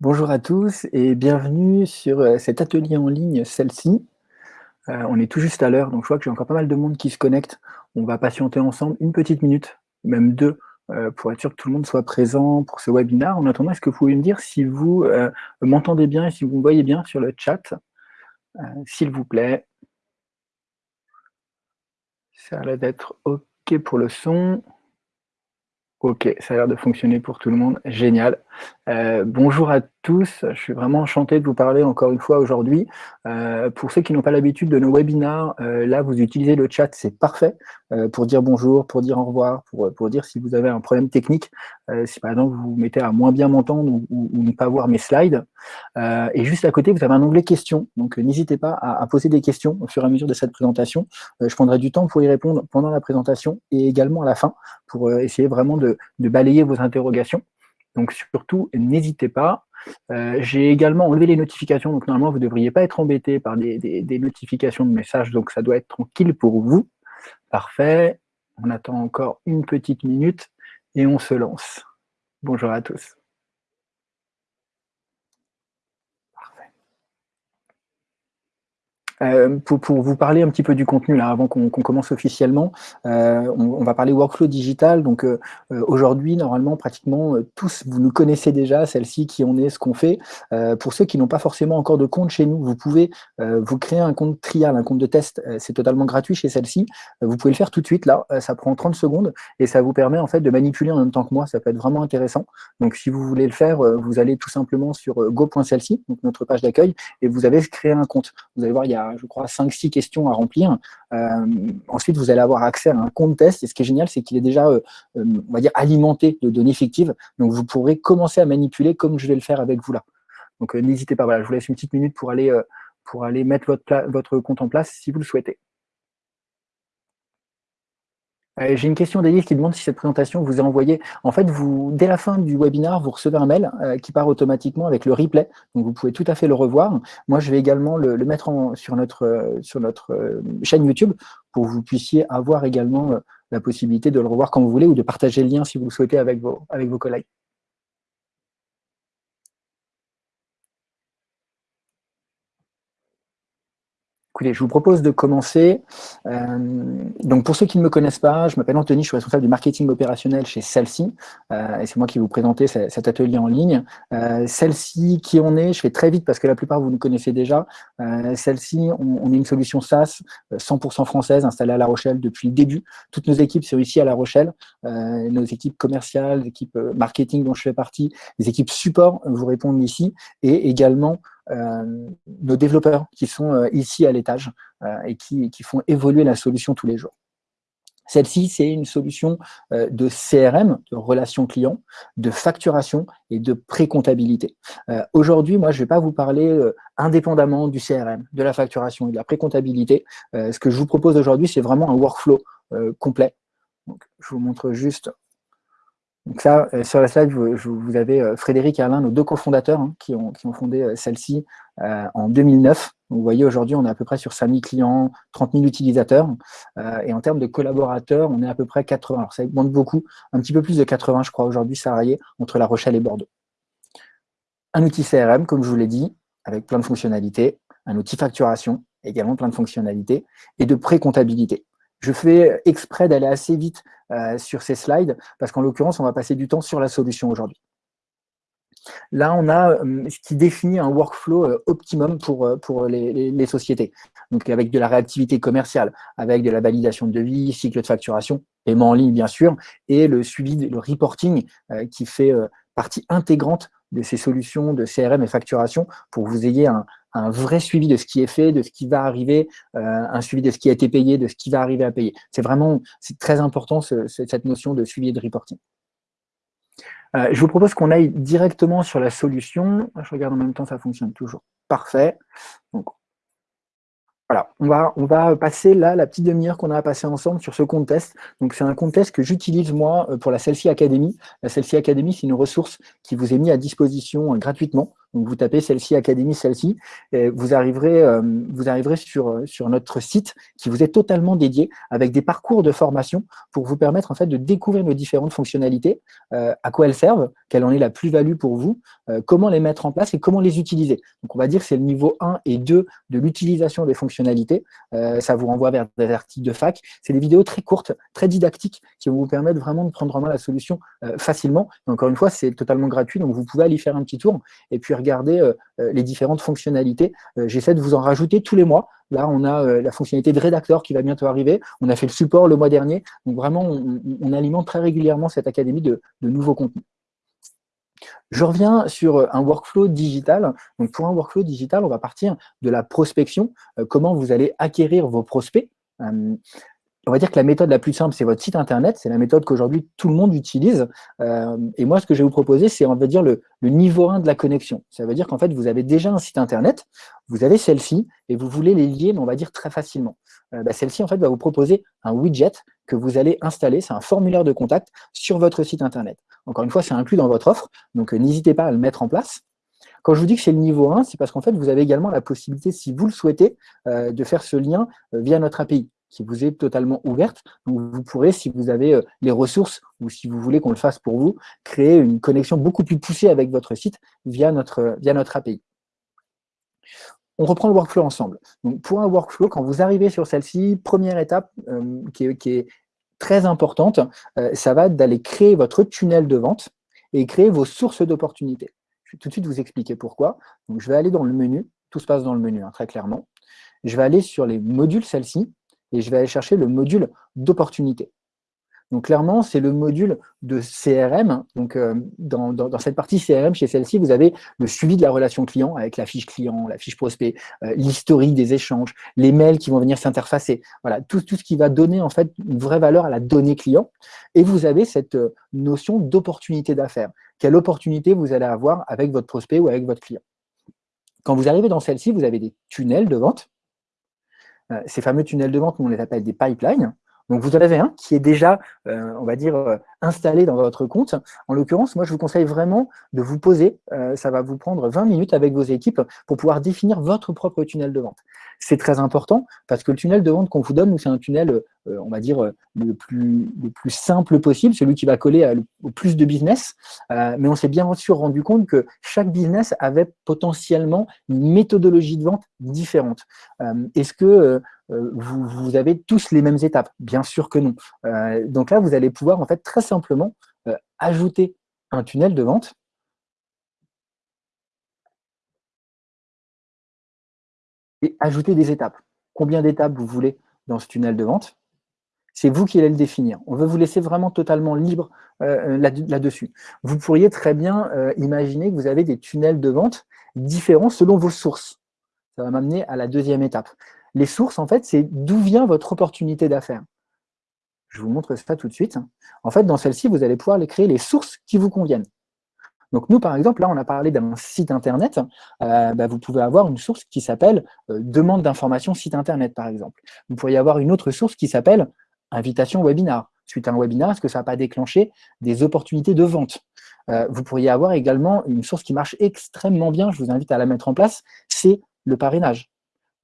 Bonjour à tous et bienvenue sur euh, cet atelier en ligne, celle-ci. Euh, on est tout juste à l'heure, donc je vois que j'ai encore pas mal de monde qui se connecte. On va patienter ensemble une petite minute, même deux, euh, pour être sûr que tout le monde soit présent pour ce webinaire. En attendant, est-ce que vous pouvez me dire si vous m'entendez bien et si vous me voyez bien sur le chat? S'il vous plaît. Ça a l'air d'être OK pour le son. Ok, ça a l'air de fonctionner pour tout le monde. Génial. Euh, bonjour à tous. Je suis vraiment enchanté de vous parler encore une fois aujourd'hui. Euh, pour ceux qui n'ont pas l'habitude de nos webinars, euh, là, vous utilisez le chat, c'est parfait pour dire bonjour, pour dire au revoir, pour, pour dire si vous avez un problème technique, si par exemple vous vous mettez à moins bien m'entendre ou, ne pas voir mes slides. et juste à côté, vous avez un onglet questions. Donc, n'hésitez pas à, poser des questions au fur et à mesure de cette présentation. je prendrai du temps pour y répondre pendant la présentation et également à la fin pour essayer vraiment de balayer vos interrogations. Donc surtout, n'hésitez pas. Euh, j'ai également enlevé les notifications, donc normalement, vous ne devriez pas être embêté par des, notifications de messages, donc ça doit être tranquille pour vous. Parfait. On attend encore une petite minute et on se lance. Bonjour à tous. Euh, pour, pour, vous parler un petit peu du contenu, là, avant qu'on commence officiellement, euh, on, va parler workflow digital. Donc euh, aujourd'hui, normalement, pratiquement tous, vous nous connaissez déjà, celle-ci, qui on est, ce qu'on fait. pour ceux qui n'ont pas forcément encore de compte chez nous, vous pouvez vous créer un compte trial, un compte de test. C'est totalement gratuit chez celle-ci. vous pouvez le faire tout de suite, là. ça prend 30 secondes et ça vous permet en fait de manipuler en même temps que moi. Ça peut être vraiment intéressant. Donc si vous voulez le faire, vous allez tout simplement sur go.celle-ci, donc notre page d'accueil, et vous avez créé un compte. Vous allez voir, il y a je crois, 5-6 questions à remplir. Euh, ensuite, vous allez avoir accès à un compte test. Et ce qui est génial, c'est qu'il est déjà, euh, euh, on va dire, alimenté de données fictives. Donc, vous pourrez commencer à manipuler comme je vais le faire avec vous là. Donc, n'hésitez pas. Voilà, je vous laisse une petite minute pour aller, pour aller mettre votre, votre compte en place si vous le souhaitez. Euh, j'ai une question d'Élise qui demande si cette présentation vous est envoyée. En fait, vous, dès la fin du webinaire, vous recevez un mail euh, qui part automatiquement avec le replay. Donc, vous pouvez tout à fait le revoir. Moi, je vais également le, mettre sur notre, euh, sur notre chaîne YouTube pour que vous puissiez avoir également la possibilité de le revoir quand vous voulez ou de partager le lien si vous le souhaitez avec vos, avec vos collègues. Je vous propose de commencer. Euh, donc, pour ceux qui ne me connaissent pas, je m'appelle Anthony, je suis responsable du marketing opérationnel chez Celle-ci, euh, et c'est moi qui vous présentais cet atelier en ligne. Euh, Celle-ci, qui on est, je fais très vite parce que la plupart vous nous connaissez déjà. Celle-ci, on, est une solution SaaS 100% française, installée à La Rochelle depuis le début. Toutes nos équipes sont ici à La Rochelle. nos équipes commerciales, les équipes marketing dont je fais partie, les équipes support vous répondent ici, et également euh, nos développeurs qui sont euh, ici à l'étage euh, et qui, font évoluer la solution tous les jours. Celle-ci, c'est une solution de CRM, de relations clients, de facturation et de pré-comptabilité. Aujourd'hui, moi, je ne vais pas vous parler indépendamment du CRM, de la facturation et de la pré-comptabilité. ce que je vous propose aujourd'hui, c'est vraiment un workflow complet. je vous montre juste donc ça, euh, sur la slide, vous, avez euh, Frédéric et Alain, nos deux cofondateurs, hein, qui, ont, fondé euh, celle-ci en 2009. vous voyez, aujourd'hui, on est à peu près sur 5000 clients, 30 000 utilisateurs. et en termes de collaborateurs, on est à peu près 80. Alors, ça augmente beaucoup, un petit peu plus de 80, je crois, aujourd'hui, salariés entre La Rochelle et Bordeaux. Un outil CRM, comme je vous l'ai dit, avec plein de fonctionnalités. Un outil facturation, également plein de fonctionnalités. Et de pré-comptabilité. Je fais exprès d'aller assez vite euh, sur ces slides, parce qu'en l'occurrence, on va passer du temps sur la solution aujourd'hui. Là, on a euh, ce qui définit un workflow euh, optimum pour, pour les, sociétés. Donc, avec de la réactivité commerciale, avec de la validation de devis, cycle de facturation, paiement en ligne, bien sûr, et le suivi, le reporting qui fait partie intégrante de ces solutions de CRM et facturation pour que vous ayez un, un vrai suivi de ce qui est fait, de ce qui va arriver, euh, un suivi de ce qui a été payé, de ce qui va arriver à payer. C'est vraiment très important cette notion de suivi et de reporting. Euh, je vous propose qu'on aille directement sur la solution. Je regarde en même temps, ça fonctionne toujours. Parfait. Voilà, on va, passer là la petite demi-heure qu'on a à passer ensemble sur ce compte test. Donc c'est un compte test que j'utilise moi euh, pour la Selfie Academy. La Selfie Academy, c'est une ressource qui vous est mise à disposition gratuitement Donc vous tapez celle-ci, Académie, celle-ci, et vous arriverez, euh, vous arriverez sur, sur notre site qui vous est totalement dédié avec des parcours de formation pour vous permettre en fait de découvrir nos différentes fonctionnalités, euh, à quoi elles servent, quelle en est la plus-value pour vous, euh, comment les mettre en place et comment les utiliser. Donc on va dire que c'est le niveau 1 et 2 de l'utilisation des fonctionnalités. ça vous renvoie vers des articles de fac. C'est des vidéos très courtes, très didactiques qui vont vous permettre vraiment de prendre en main la solution facilement. encore une fois, c'est totalement gratuit, donc vous pouvez aller faire un petit tour et puis regarder euh, euh, les différentes fonctionnalités. Euh, j'essaie de vous en rajouter tous les mois. Là, on a la fonctionnalité de rédacteur qui va bientôt arriver. On a fait le support le mois dernier. Donc vraiment, on, alimente très régulièrement cette académie de, nouveaux contenus. Je reviens sur un workflow digital. Donc pour un workflow digital, on va partir de la prospection, comment vous allez acquérir vos prospects on va dire que la méthode la plus simple, c'est votre site internet. C'est la méthode qu'aujourd'hui tout le monde utilise. Euh, et moi, ce que je vais vous proposer, c'est, on va dire, le, niveau 1 de la connexion. Ça veut dire qu'en fait, vous avez déjà un site internet, vous avez celle-ci, et vous voulez les lier, on va dire très facilement. Euh, bah, celle-ci, en fait, va vous proposer un widget que vous allez installer. C'est un formulaire de contact sur votre site internet. Encore une fois, c'est inclus dans votre offre, donc euh, n'hésitez pas à le mettre en place. Quand je vous dis que c'est le niveau 1, c'est parce qu'en fait, vous avez également la possibilité, si vous le souhaitez, de faire ce lien via notre API qui vous est totalement ouverte. Donc, vous pourrez, si vous avez euh, les ressources ou si vous voulez qu'on le fasse pour vous, créer une connexion beaucoup plus poussée avec votre site via notre, via notre API. On reprend le workflow ensemble. Donc, pour un workflow, quand vous arrivez sur celle-ci, première étape euh, qui, est, très importante, euh, ça va d'aller créer votre tunnel de vente et créer vos sources d'opportunités. Je vais tout de suite vous expliquer pourquoi. Donc, je vais aller dans le menu, tout se passe dans le menu, hein, très clairement. Je vais aller sur les modules celle-ci, et je vais aller chercher le module d'opportunité. Donc clairement, c'est le module de CRM. Donc euh, dans, cette partie CRM, chez celle-ci, vous avez le suivi de la relation client avec la fiche client, la fiche prospect, euh, l'historique des échanges, les mails qui vont venir s'interfacer. Voilà, tout, tout, ce qui va donner en fait une vraie valeur à la donnée client. Et vous avez cette euh, notion d'opportunité d'affaires. Quelle opportunité vous allez avoir avec votre prospect ou avec votre client. Quand vous arrivez dans celle-ci, vous avez des tunnels de vente ces fameux tunnels de vente, on les appelle des pipelines. Donc, vous en avez un qui est déjà, euh, on va dire, euh, installé dans votre compte. En l'occurrence, moi, je vous conseille vraiment de vous poser. ça va vous prendre 20 minutes avec vos équipes pour pouvoir définir votre propre tunnel de vente. C'est très important parce que le tunnel de vente qu'on vous donne, c'est un tunnel, on va dire, le plus, le plus simple possible, celui qui va coller au plus de business. mais on s'est bien sûr rendu compte que chaque business avait potentiellement une méthodologie de vente différente. Est-ce que euh, vous, avez tous les mêmes étapes Bien sûr que non. Euh, donc là, vous allez pouvoir en fait très simplement euh, ajouter un tunnel de vente et ajouter des étapes. Combien d'étapes vous voulez dans ce tunnel de vente? C'est vous qui allez le définir. On veut vous laisser vraiment totalement libre là-dessus. vous pourriez très bien imaginer que vous avez des tunnels de vente différents selon vos sources. Ça va m'amener à la deuxième étape. Les sources, en fait, c'est d'où vient votre opportunité d'affaires. Je vous montre ça tout de suite. En fait, dans celle-ci, vous allez pouvoir créer les sources qui vous conviennent. Donc nous, par exemple, là, on a parlé d'un site Internet. Euh, bah, vous pouvez avoir une source qui s'appelle euh, demande d'information site Internet, par exemple. Vous pourriez avoir une autre source qui s'appelle invitation webinar. Suite à un webinar, est-ce que ça n'a pas déclenché des opportunités de vente? Euh, Vous pourriez avoir également une source qui marche extrêmement bien, je vous invite à la mettre en place, c'est le parrainage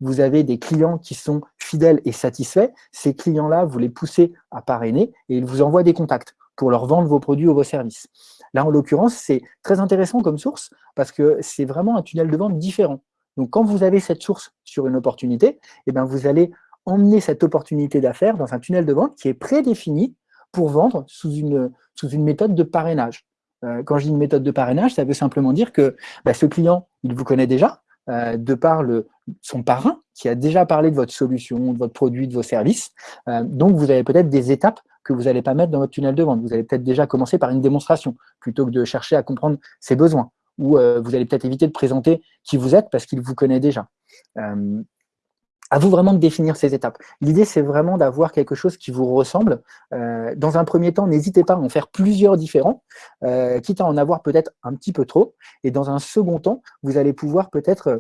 vous avez des clients qui sont fidèles et satisfaits, ces clients-là, vous les poussez à parrainer et ils vous envoient des contacts pour leur vendre vos produits ou vos services. Là, en l'occurrence, c'est très intéressant comme source parce que c'est vraiment un tunnel de vente différent. Donc, quand vous avez cette source sur une opportunité, eh bien, vous allez emmener cette opportunité d'affaires dans un tunnel de vente qui est prédéfini pour vendre sous une, méthode de parrainage. Euh, quand je dis une méthode de parrainage, ça veut simplement dire que bah, ce client, il vous connaît déjà, euh, de par le, son parrain qui a déjà parlé de votre solution, de votre produit, de vos services. Euh, donc, vous avez peut-être des étapes que vous n'allez pas mettre dans votre tunnel de vente. Vous allez peut-être déjà commencer par une démonstration plutôt que de chercher à comprendre ses besoins. Ou euh, vous allez peut-être éviter de présenter qui vous êtes parce qu'il vous connaît déjà. à vous vraiment de définir ces étapes. L'idée, c'est vraiment d'avoir quelque chose qui vous ressemble. dans un premier temps, n'hésitez pas à en faire plusieurs différents, quitte à en avoir peut-être un petit peu trop. Et dans un second temps, vous allez pouvoir peut-être euh,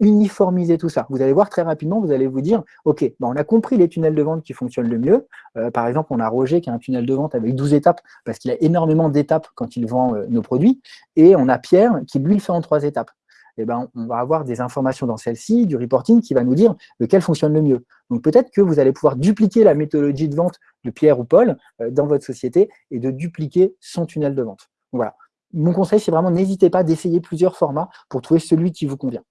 uniformiser tout ça. Vous allez voir très rapidement, vous allez vous dire, OK, ben on a compris les tunnels de vente qui fonctionnent le mieux. Euh, par exemple, on a Roger qui a un tunnel de vente avec 12 étapes parce qu'il a énormément d'étapes quand il vend euh, nos produits. Et on a Pierre qui, lui, le fait en trois étapes. eh ben, on va avoir des informations dans celle-ci, du reporting qui va nous dire lequel fonctionne le mieux. Donc peut-être que vous allez pouvoir dupliquer la méthodologie de vente de Pierre ou Paul euh, dans votre société et de dupliquer son tunnel de vente. voilà. Mon conseil, c'est vraiment n'hésitez pas d'essayer plusieurs formats pour trouver celui qui vous convient.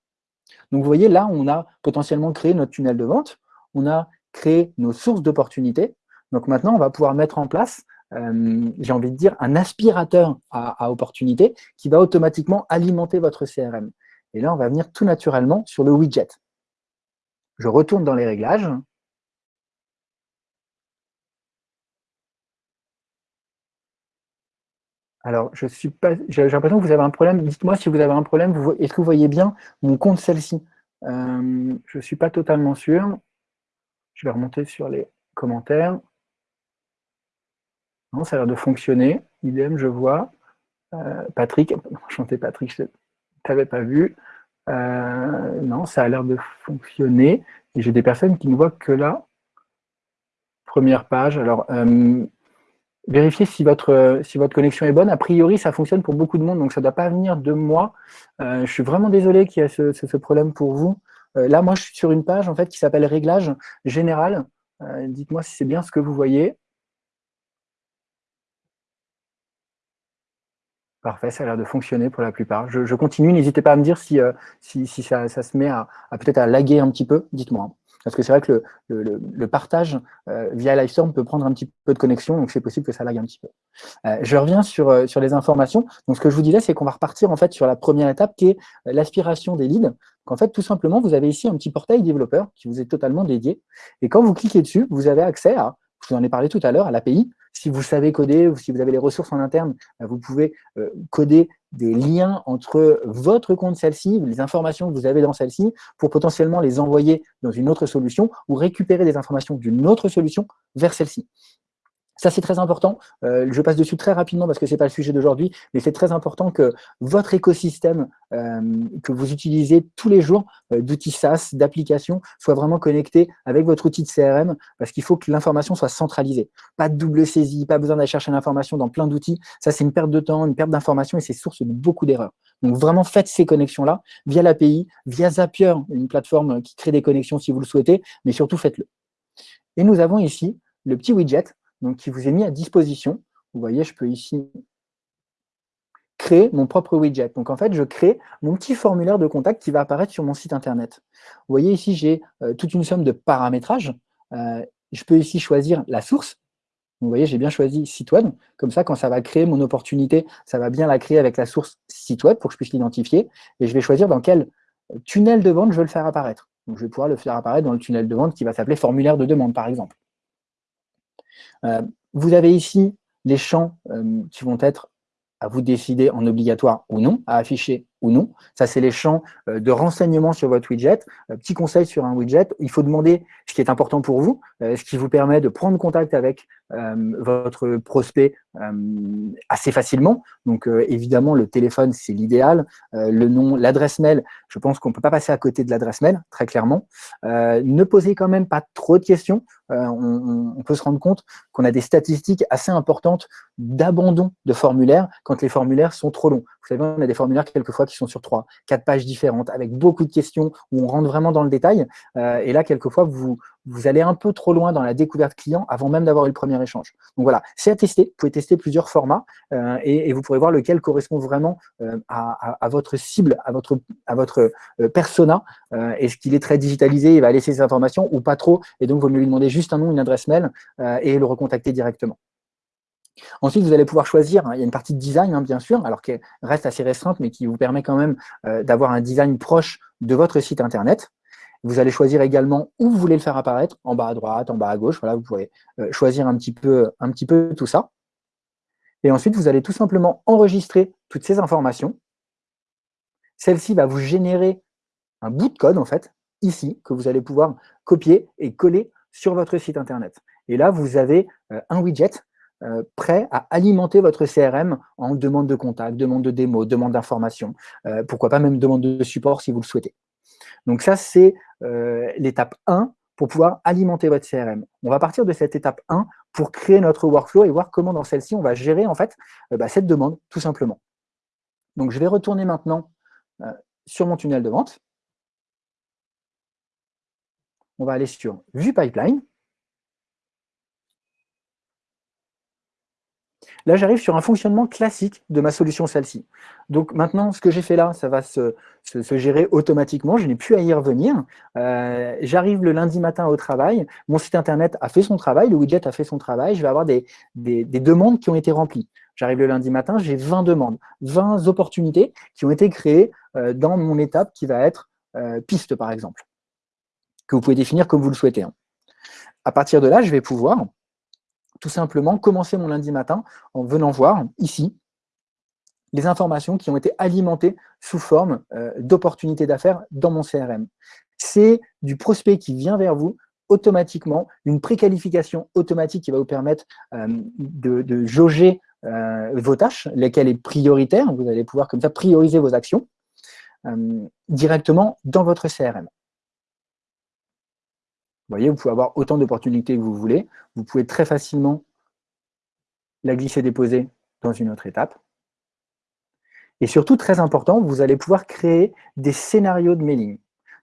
Donc vous voyez, là, on a potentiellement créé notre tunnel de vente, on a créé nos sources d'opportunités. Donc maintenant, on va pouvoir mettre en place euh, j'ai envie de dire, un aspirateur à, à opportunité qui va automatiquement alimenter votre CRM. Et là, on va venir tout naturellement sur le widget. Je retourne dans les réglages. Alors, je suis pas, j'ai l'impression que vous avez un problème. Dites-moi si vous avez un problème. Est-ce que vous voyez bien mon compte celle-ci? Euh, Je ne suis pas totalement sûr. Je vais remonter sur les commentaires. Non, ça a l'air de fonctionner. Idem, je vois. Euh, Patrick, enchanté Patrick, je ne t'avais pas vu. Euh, non, ça a l'air de fonctionner. Et j'ai des personnes qui ne voient que la première page. Alors, euh, vérifiez si votre, si votre connexion est bonne. A priori, ça fonctionne pour beaucoup de monde, donc ça ne doit pas venir de moi. je suis vraiment désolé qu'il y ait ce, ce, problème pour vous. là, moi, je suis sur une page en fait qui s'appelle Réglage général. Dites-moi si c'est bien ce que vous voyez. Parfait, ça a l'air de fonctionner pour la plupart. Je, continue, n'hésitez pas à me dire si, euh, si, ça, se met à, peut-être à laguer un petit peu, dites-moi. Parce que c'est vrai que le, partage euh, via Livestorm peut prendre un petit peu de connexion, donc c'est possible que ça lague un petit peu. Euh, je reviens sur, sur les informations. Donc ce que je vous disais, c'est qu'on va repartir en fait sur la première étape qui est l'aspiration des leads. En fait, tout simplement, vous avez ici un petit portail développeur qui vous est totalement dédié. Et quand vous cliquez dessus, vous avez accès à, je vous en ai parlé tout à l'heure, à l'API, si vous savez coder ou si vous avez les ressources en interne, bah, vous pouvez euh, coder des liens entre votre compte celle-ci, les informations que vous avez dans celle-ci, pour potentiellement les envoyer dans une autre solution ou récupérer des informations d'une autre solution vers celle-ci. Ça, c'est très important. Euh, je passe dessus très rapidement parce que ce n'est pas le sujet d'aujourd'hui, mais c'est très important que votre écosystème euh, que vous utilisez tous les jours euh, d'outils SaaS, d'applications, soit vraiment connecté avec votre outil de CRM parce qu'il faut que l'information soit centralisée. Pas de double saisie, pas besoin d'aller chercher l'information dans plein d'outils. Ça, c'est une perte de temps, une perte d'information et c'est source de beaucoup d'erreurs. Donc, vraiment, faites ces connexions-là via l'API, via Zapier, une plateforme qui crée des connexions si vous le souhaitez, mais surtout, faites-le. Et nous avons ici le petit widget donc qui vous est mis à disposition. Vous voyez, je peux ici créer mon propre widget. Donc en fait, je crée mon petit formulaire de contact qui va apparaître sur mon site internet. Vous voyez ici, j'ai euh, toute une somme de paramétrages. Euh, je peux ici choisir la source. Vous voyez, j'ai bien choisi site web. Comme ça, quand ça va créer mon opportunité, ça va bien la créer avec la source site web pour que je puisse l'identifier. Et je vais choisir dans quel tunnel de vente je veux le faire apparaître. Donc je vais pouvoir le faire apparaître dans le tunnel de vente qui va s'appeler formulaire de demande, par exemple. Euh, vous avez ici les champs euh, qui vont être à vous décider en obligatoire ou non, à afficher ou non. Ça, c'est les champs euh, de renseignement sur votre widget. Petit conseil sur un widget, il faut demander ce qui est important pour vous, ce qui vous permet de prendre contact avec votre prospect assez facilement. Donc, évidemment, le téléphone, c'est l'idéal. le nom, l'adresse mail, je pense qu'on ne peut pas passer à côté de l'adresse mail, très clairement. ne posez quand même pas trop de questions. On, peut se rendre compte qu'on a des statistiques assez importantes d'abandon de formulaires quand les formulaires sont trop longs. Vous savez, on a des formulaires quelquefois qui sont sur trois, quatre pages différentes, avec beaucoup de questions, où on rentre vraiment dans le détail. Euh, et là, quelquefois, vous, vous allez un peu trop loin dans la découverte client avant même d'avoir eu le premier échange. Donc voilà, c'est à tester. Vous pouvez tester plusieurs formats euh, et, vous pourrez voir lequel correspond vraiment euh, à, votre cible, à votre, votre persona. Est-ce qu'il est très digitalisé, il va laisser ses informations ou pas trop Et donc, il vaut lui demander juste un nom, une adresse mail et le recontacter directement. Ensuite, vous allez pouvoir choisir, hein, il y a une partie de design, hein, bien sûr, alors qu'elle reste assez restreinte, mais qui vous permet quand même euh, d'avoir un design proche de votre site Internet. Vous allez choisir également où vous voulez le faire apparaître, en bas à droite, en bas à gauche. Voilà, vous pouvez euh, choisir un petit, peu, tout ça. Et ensuite, vous allez tout simplement enregistrer toutes ces informations. Celle-ci va vous générer un bout de code, en fait, ici, que vous allez pouvoir copier et coller sur votre site Internet. Et là, vous avez euh, un widget euh, prêt à alimenter votre CRM en demande de contact, demande de démo, demande d'information, pourquoi pas même demande de support si vous le souhaitez. Donc ça, c'est euh, l'étape 1 pour pouvoir alimenter votre CRM. On va partir de cette étape 1 pour créer notre workflow et voir comment dans celle-ci, on va gérer en fait bah, cette demande, tout simplement. Donc je vais retourner maintenant sur mon tunnel de vente. On va aller sur Vue Pipeline. Là, j'arrive sur un fonctionnement classique de ma solution celle-ci. Donc maintenant, ce que j'ai fait là, ça va se, gérer automatiquement, je n'ai plus à y revenir. Euh, j'arrive le lundi matin au travail, mon site internet a fait son travail, le widget a fait son travail, je vais avoir des, demandes qui ont été remplies. J'arrive le lundi matin, j'ai 20 demandes, 20 opportunités qui ont été créées euh, dans mon étape qui va être euh, piste, par exemple, que vous pouvez définir comme vous le souhaitez. Hein. À partir de là, je vais pouvoir tout simplement commencer mon lundi matin en venant voir ici les informations qui ont été alimentées sous forme euh, d'opportunités d'affaires dans mon CRM. C'est du prospect qui vient vers vous automatiquement, une préqualification automatique qui va vous permettre euh, de, jauger euh, vos tâches, lesquelles est prioritaire. Vous allez pouvoir comme ça prioriser vos actions directement dans votre CRM. Vous voyez, vous pouvez avoir autant d'opportunités que vous voulez. Vous pouvez très facilement la glisser-déposer dans une autre étape. Et surtout, très important, vous allez pouvoir créer des scénarios de mailing.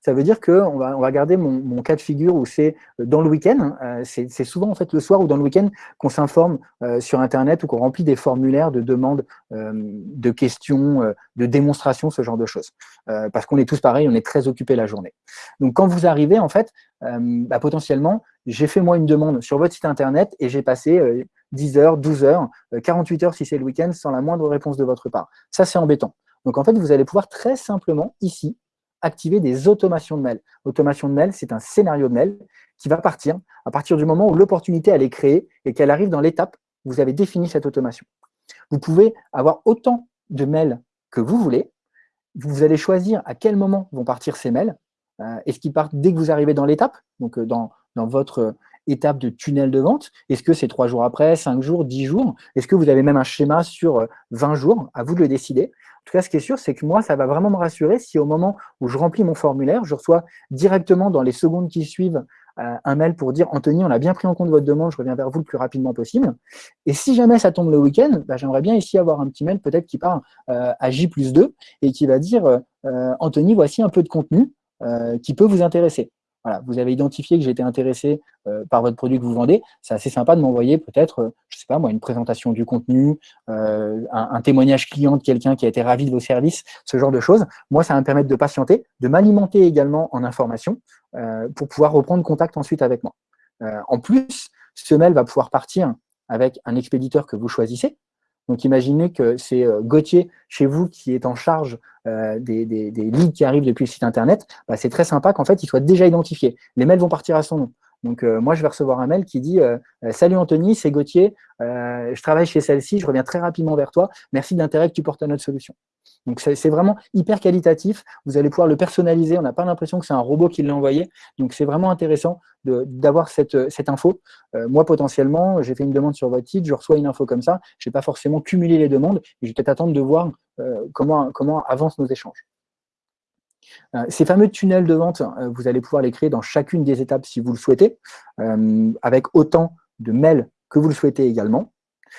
Ça veut dire qu'on va, on va garder mon, cas de figure où c'est euh, dans le week-end, euh, c'est souvent en fait le soir ou dans le week-end qu'on s'informe euh, sur Internet ou qu'on remplit des formulaires de demandes, de questions, de démonstrations, ce genre de choses. parce qu'on est tous pareils, on est très occupés la journée. Donc quand vous arrivez, en fait, bah, potentiellement, j'ai fait moi une demande sur votre site Internet et j'ai passé 10 heures, 12 heures, 48 heures si c'est le week-end, sans la moindre réponse de votre part. Ça, c'est embêtant. Donc en fait, vous allez pouvoir très simplement, ici, activer des automations de mail. Automation de mail, c'est un scénario de mail qui va partir à partir du moment où l'opportunité est créée et qu'elle arrive dans l'étape où vous avez défini cette automation. Vous pouvez avoir autant de mails que vous voulez. Vous allez choisir à quel moment vont partir ces mails. Euh, Est-ce qu'ils partent dès que vous arrivez dans l'étape, donc euh, dans, dans votre euh, étape de tunnel de vente? Est-ce que c'est trois jours après, cinq jours, dix jours? Est-ce que vous avez même un schéma sur 20 jours? À vous de le décider tout cas, ce qui est sûr, c'est que moi, ça va vraiment me rassurer si au moment où je remplis mon formulaire, je reçois directement dans les secondes qui suivent euh, un mail pour dire « Anthony, on a bien pris en compte votre demande, je reviens vers vous le plus rapidement possible ». Et si jamais ça tombe le week-end, bah, j'aimerais bien ici avoir un petit mail peut-être qui part euh, à J plus 2 et qui va dire euh, Anthony, voici un peu de contenu qui peut vous intéresser ». Vous avez identifié que j'étais intéressé euh, par votre produit que vous vendez, c'est assez sympa de m'envoyer peut-être, euh, je sais pas moi, une présentation du contenu, euh, un, témoignage client de quelqu'un qui a été ravi de vos services, ce genre de choses. Moi, ça va me permettre de patienter, de m'alimenter également en informations pour pouvoir reprendre contact ensuite avec moi. en plus, ce mail va pouvoir partir avec un expéditeur que vous choisissez, donc imaginez que c'est euh, Gauthier chez vous qui est en charge euh, des, des, leads qui arrivent depuis le site internet, bah, c'est très sympa qu'en fait il soit déjà identifié. Les mails vont partir à son nom. Donc euh, moi je vais recevoir un mail qui dit Salut Anthony, c'est Gauthier, je travaille chez celle-ci, je reviens très rapidement vers toi, merci de l'intérêt que tu portes à notre solution ». Donc c'est vraiment hyper qualitatif, vous allez pouvoir le personnaliser, on n'a pas l'impression que c'est un robot qui l'a envoyé, donc c'est vraiment intéressant d'avoir cette, cette, info. Euh, moi potentiellement, j'ai fait une demande sur votre site, je reçois une info comme ça, je n'ai pas forcément cumulé les demandes, et je vais peut-être attendre de voir euh, comment, comment avancent nos échanges. Euh, ces fameux tunnels de vente, vous allez pouvoir les créer dans chacune des étapes si vous le souhaitez, avec autant de mails que vous le souhaitez également.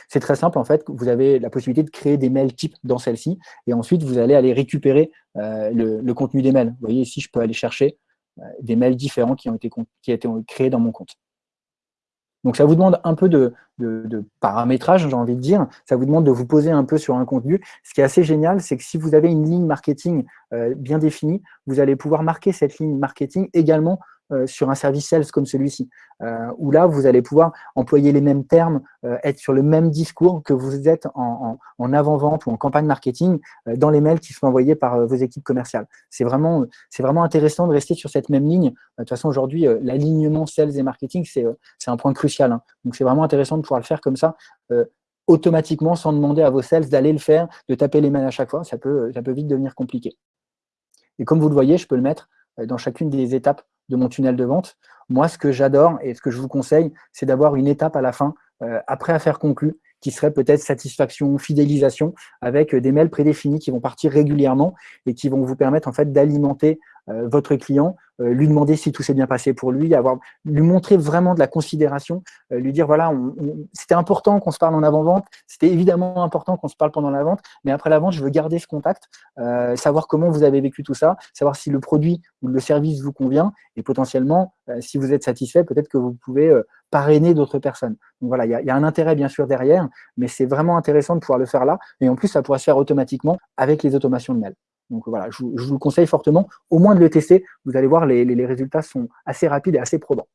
C'est très simple, en fait, vous avez la possibilité de créer des mails types dans celle-ci, et ensuite, vous allez aller récupérer euh, le, contenu des mails. Vous voyez, ici, je peux aller chercher euh, des mails différents qui ont été créés dans mon compte. Donc, ça vous demande un peu de, paramétrage, j'ai envie de dire. Ça vous demande de vous poser un peu sur un contenu. Ce qui est assez génial, c'est que si vous avez une ligne marketing euh, bien définie, vous allez pouvoir marquer cette ligne marketing également sur un service sales comme celui-ci, euh, où là, vous allez pouvoir employer les mêmes termes, euh, être sur le même discours que vous êtes en, avant-vente ou en campagne marketing dans les mails qui sont envoyés par vos équipes commerciales. C'est vraiment, intéressant de rester sur cette même ligne. De toute façon, aujourd'hui, l'alignement sales et marketing, c'est un point crucial. Hein. Donc, c'est vraiment intéressant de pouvoir le faire comme ça, automatiquement, sans demander à vos sales d'aller le faire, de taper les mails à chaque fois. Ça ça peut vite devenir compliqué. Et comme vous le voyez, je peux le mettre dans chacune des étapes de mon tunnel de vente. Moi, ce que j'adore et ce que je vous conseille, c'est d'avoir une étape à la fin, euh, après affaire conclue, qui serait peut-être satisfaction, fidélisation, avec des mails prédéfinis qui vont partir régulièrement et qui vont vous permettre en fait d'alimenter votre client, lui demander si tout s'est bien passé pour lui, avoir, lui montrer vraiment de la considération, lui dire voilà, c'était important qu'on se parle en avant-vente, c'était évidemment important qu'on se parle pendant la vente, mais après la vente, je veux garder ce contact, savoir comment vous avez vécu tout ça, savoir si le produit ou le service vous convient, et potentiellement, si vous êtes satisfait, peut-être que vous pouvez parrainer d'autres personnes. Donc voilà, il y, a un intérêt bien sûr derrière, mais c'est vraiment intéressant de pouvoir le faire là, et en plus, ça pourra se faire automatiquement avec les automations de mail. Donc voilà, je, vous le conseille fortement, au moins de le tester. Vous allez voir, les, résultats sont assez rapides et assez probants.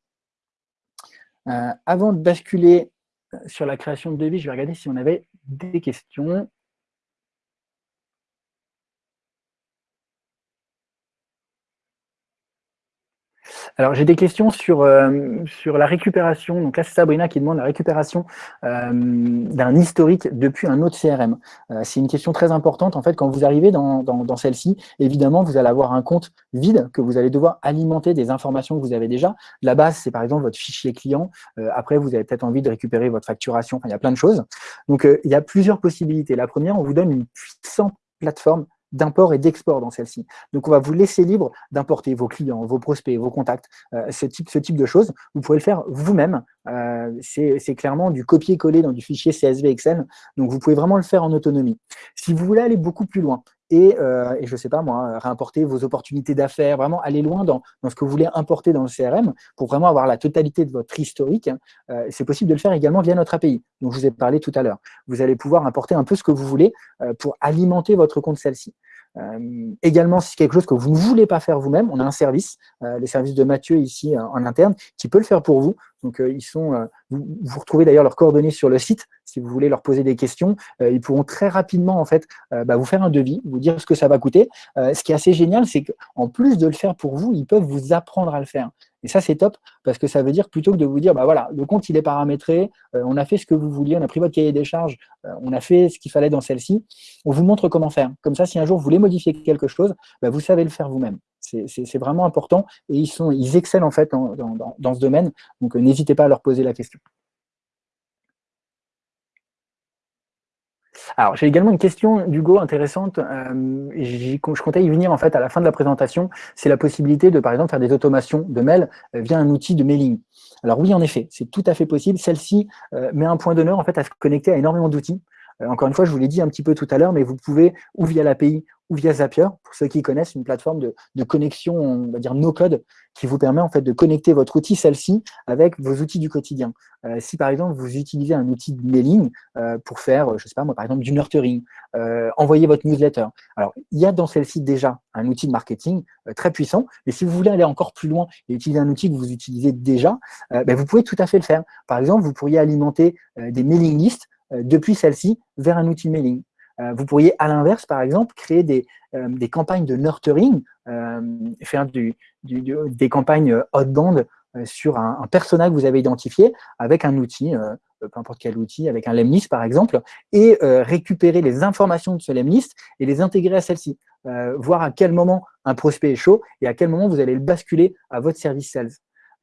Euh, avant de basculer euh, sur la création de devis, je vais regarder si on avait des questions. Alors, j'ai des questions sur, euh, sur la récupération. Donc là, c'est Sabrina qui demande la récupération euh, d'un historique depuis un autre CRM. Euh, c'est une question très importante. En fait, quand vous arrivez dans, dans, celle-ci, évidemment, vous allez avoir un compte vide que vous allez devoir alimenter des informations que vous avez déjà. La base, c'est par exemple votre fichier client. après, vous avez peut-être envie de récupérer votre facturation. il y a plein de choses. Donc, il y a plusieurs possibilités. La première, on vous donne une puissante plateforme d'import et d'export dans celle-ci. Donc, on va vous laisser libre d'importer vos clients, vos prospects, vos contacts, euh, ce, type, de choses. Vous pouvez le faire vous-même. Euh, c'est clairement du copier-coller dans du fichier CSV Excel. Donc, vous pouvez vraiment le faire en autonomie. Si vous voulez aller beaucoup plus loin, et, euh, et, je ne sais pas moi, réimporter vos opportunités d'affaires, vraiment aller loin dans, ce que vous voulez importer dans le CRM pour vraiment avoir la totalité de votre historique. Euh, c'est possible de le faire également via notre API, dont je vous ai parlé tout à l'heure. Vous allez pouvoir importer un peu ce que vous voulez euh, pour alimenter votre compte celle-ci. Euh, également, si c'est quelque chose que vous ne voulez pas faire vous-même, on a un service, euh, le service de Mathieu ici euh, en interne, qui peut le faire pour vous. Donc, ils sont, vous, vous, retrouvez d'ailleurs leurs coordonnées sur le site. Si vous voulez leur poser des questions, ils pourront très rapidement en fait bah, vous faire un devis, vous dire ce que ça va coûter. ce qui est assez génial, c'est qu'en plus de le faire pour vous, ils peuvent vous apprendre à le faire. Et ça, c'est top parce que ça veut dire plutôt que de vous dire, bah voilà, le compte, il est paramétré, euh, on a fait ce que vous vouliez, on a pris votre cahier des charges, euh, on a fait ce qu'il fallait dans celle-ci, on vous montre comment faire. Comme ça, si un jour vous voulez modifier quelque chose, bah, vous savez le faire vous-même. C'est vraiment important et ils, sont, ils excellent en fait dans, ce domaine, donc euh, n'hésitez pas à leur poser la question. Alors, j'ai également une question d'Hugo intéressante. Euh, je comptais y venir en fait à la fin de la présentation. C'est la possibilité de, par exemple, faire des automations de mail euh, via un outil de mailing. Alors oui, en effet, c'est tout à fait possible. Celle-ci euh, met un point d'honneur en fait à se connecter à énormément d'outils. Encore une fois, je vous l'ai dit un petit peu tout à l'heure, mais vous pouvez, ou via l'API, ou via Zapier, pour ceux qui connaissent, une plateforme de, de connexion, on va dire no-code, qui vous permet en fait de connecter votre outil, celle-ci, avec vos outils du quotidien. Euh, si par exemple vous utilisez un outil de mailing euh, pour faire, je sais pas moi, par exemple du nurturing, euh, envoyer votre newsletter. Alors, il y a dans celle-ci déjà un outil de marketing euh, très puissant, mais si vous voulez aller encore plus loin et utiliser un outil que vous utilisez déjà, euh, ben, vous pouvez tout à fait le faire. Par exemple, vous pourriez alimenter des mailing lists depuis celle-ci vers un outil mailing. Euh, vous pourriez, à l'inverse, par exemple, créer des, euh, campagnes de nurturing, euh, faire des campagnes outbound sur un, un, que vous avez identifié avec un outil, peu importe quel outil, avec un lemlist par exemple, et récupérer les informations de ce lemlist et les intégrer à celle-ci. voir à quel moment un prospect est chaud et à quel moment vous allez le basculer à votre service sales.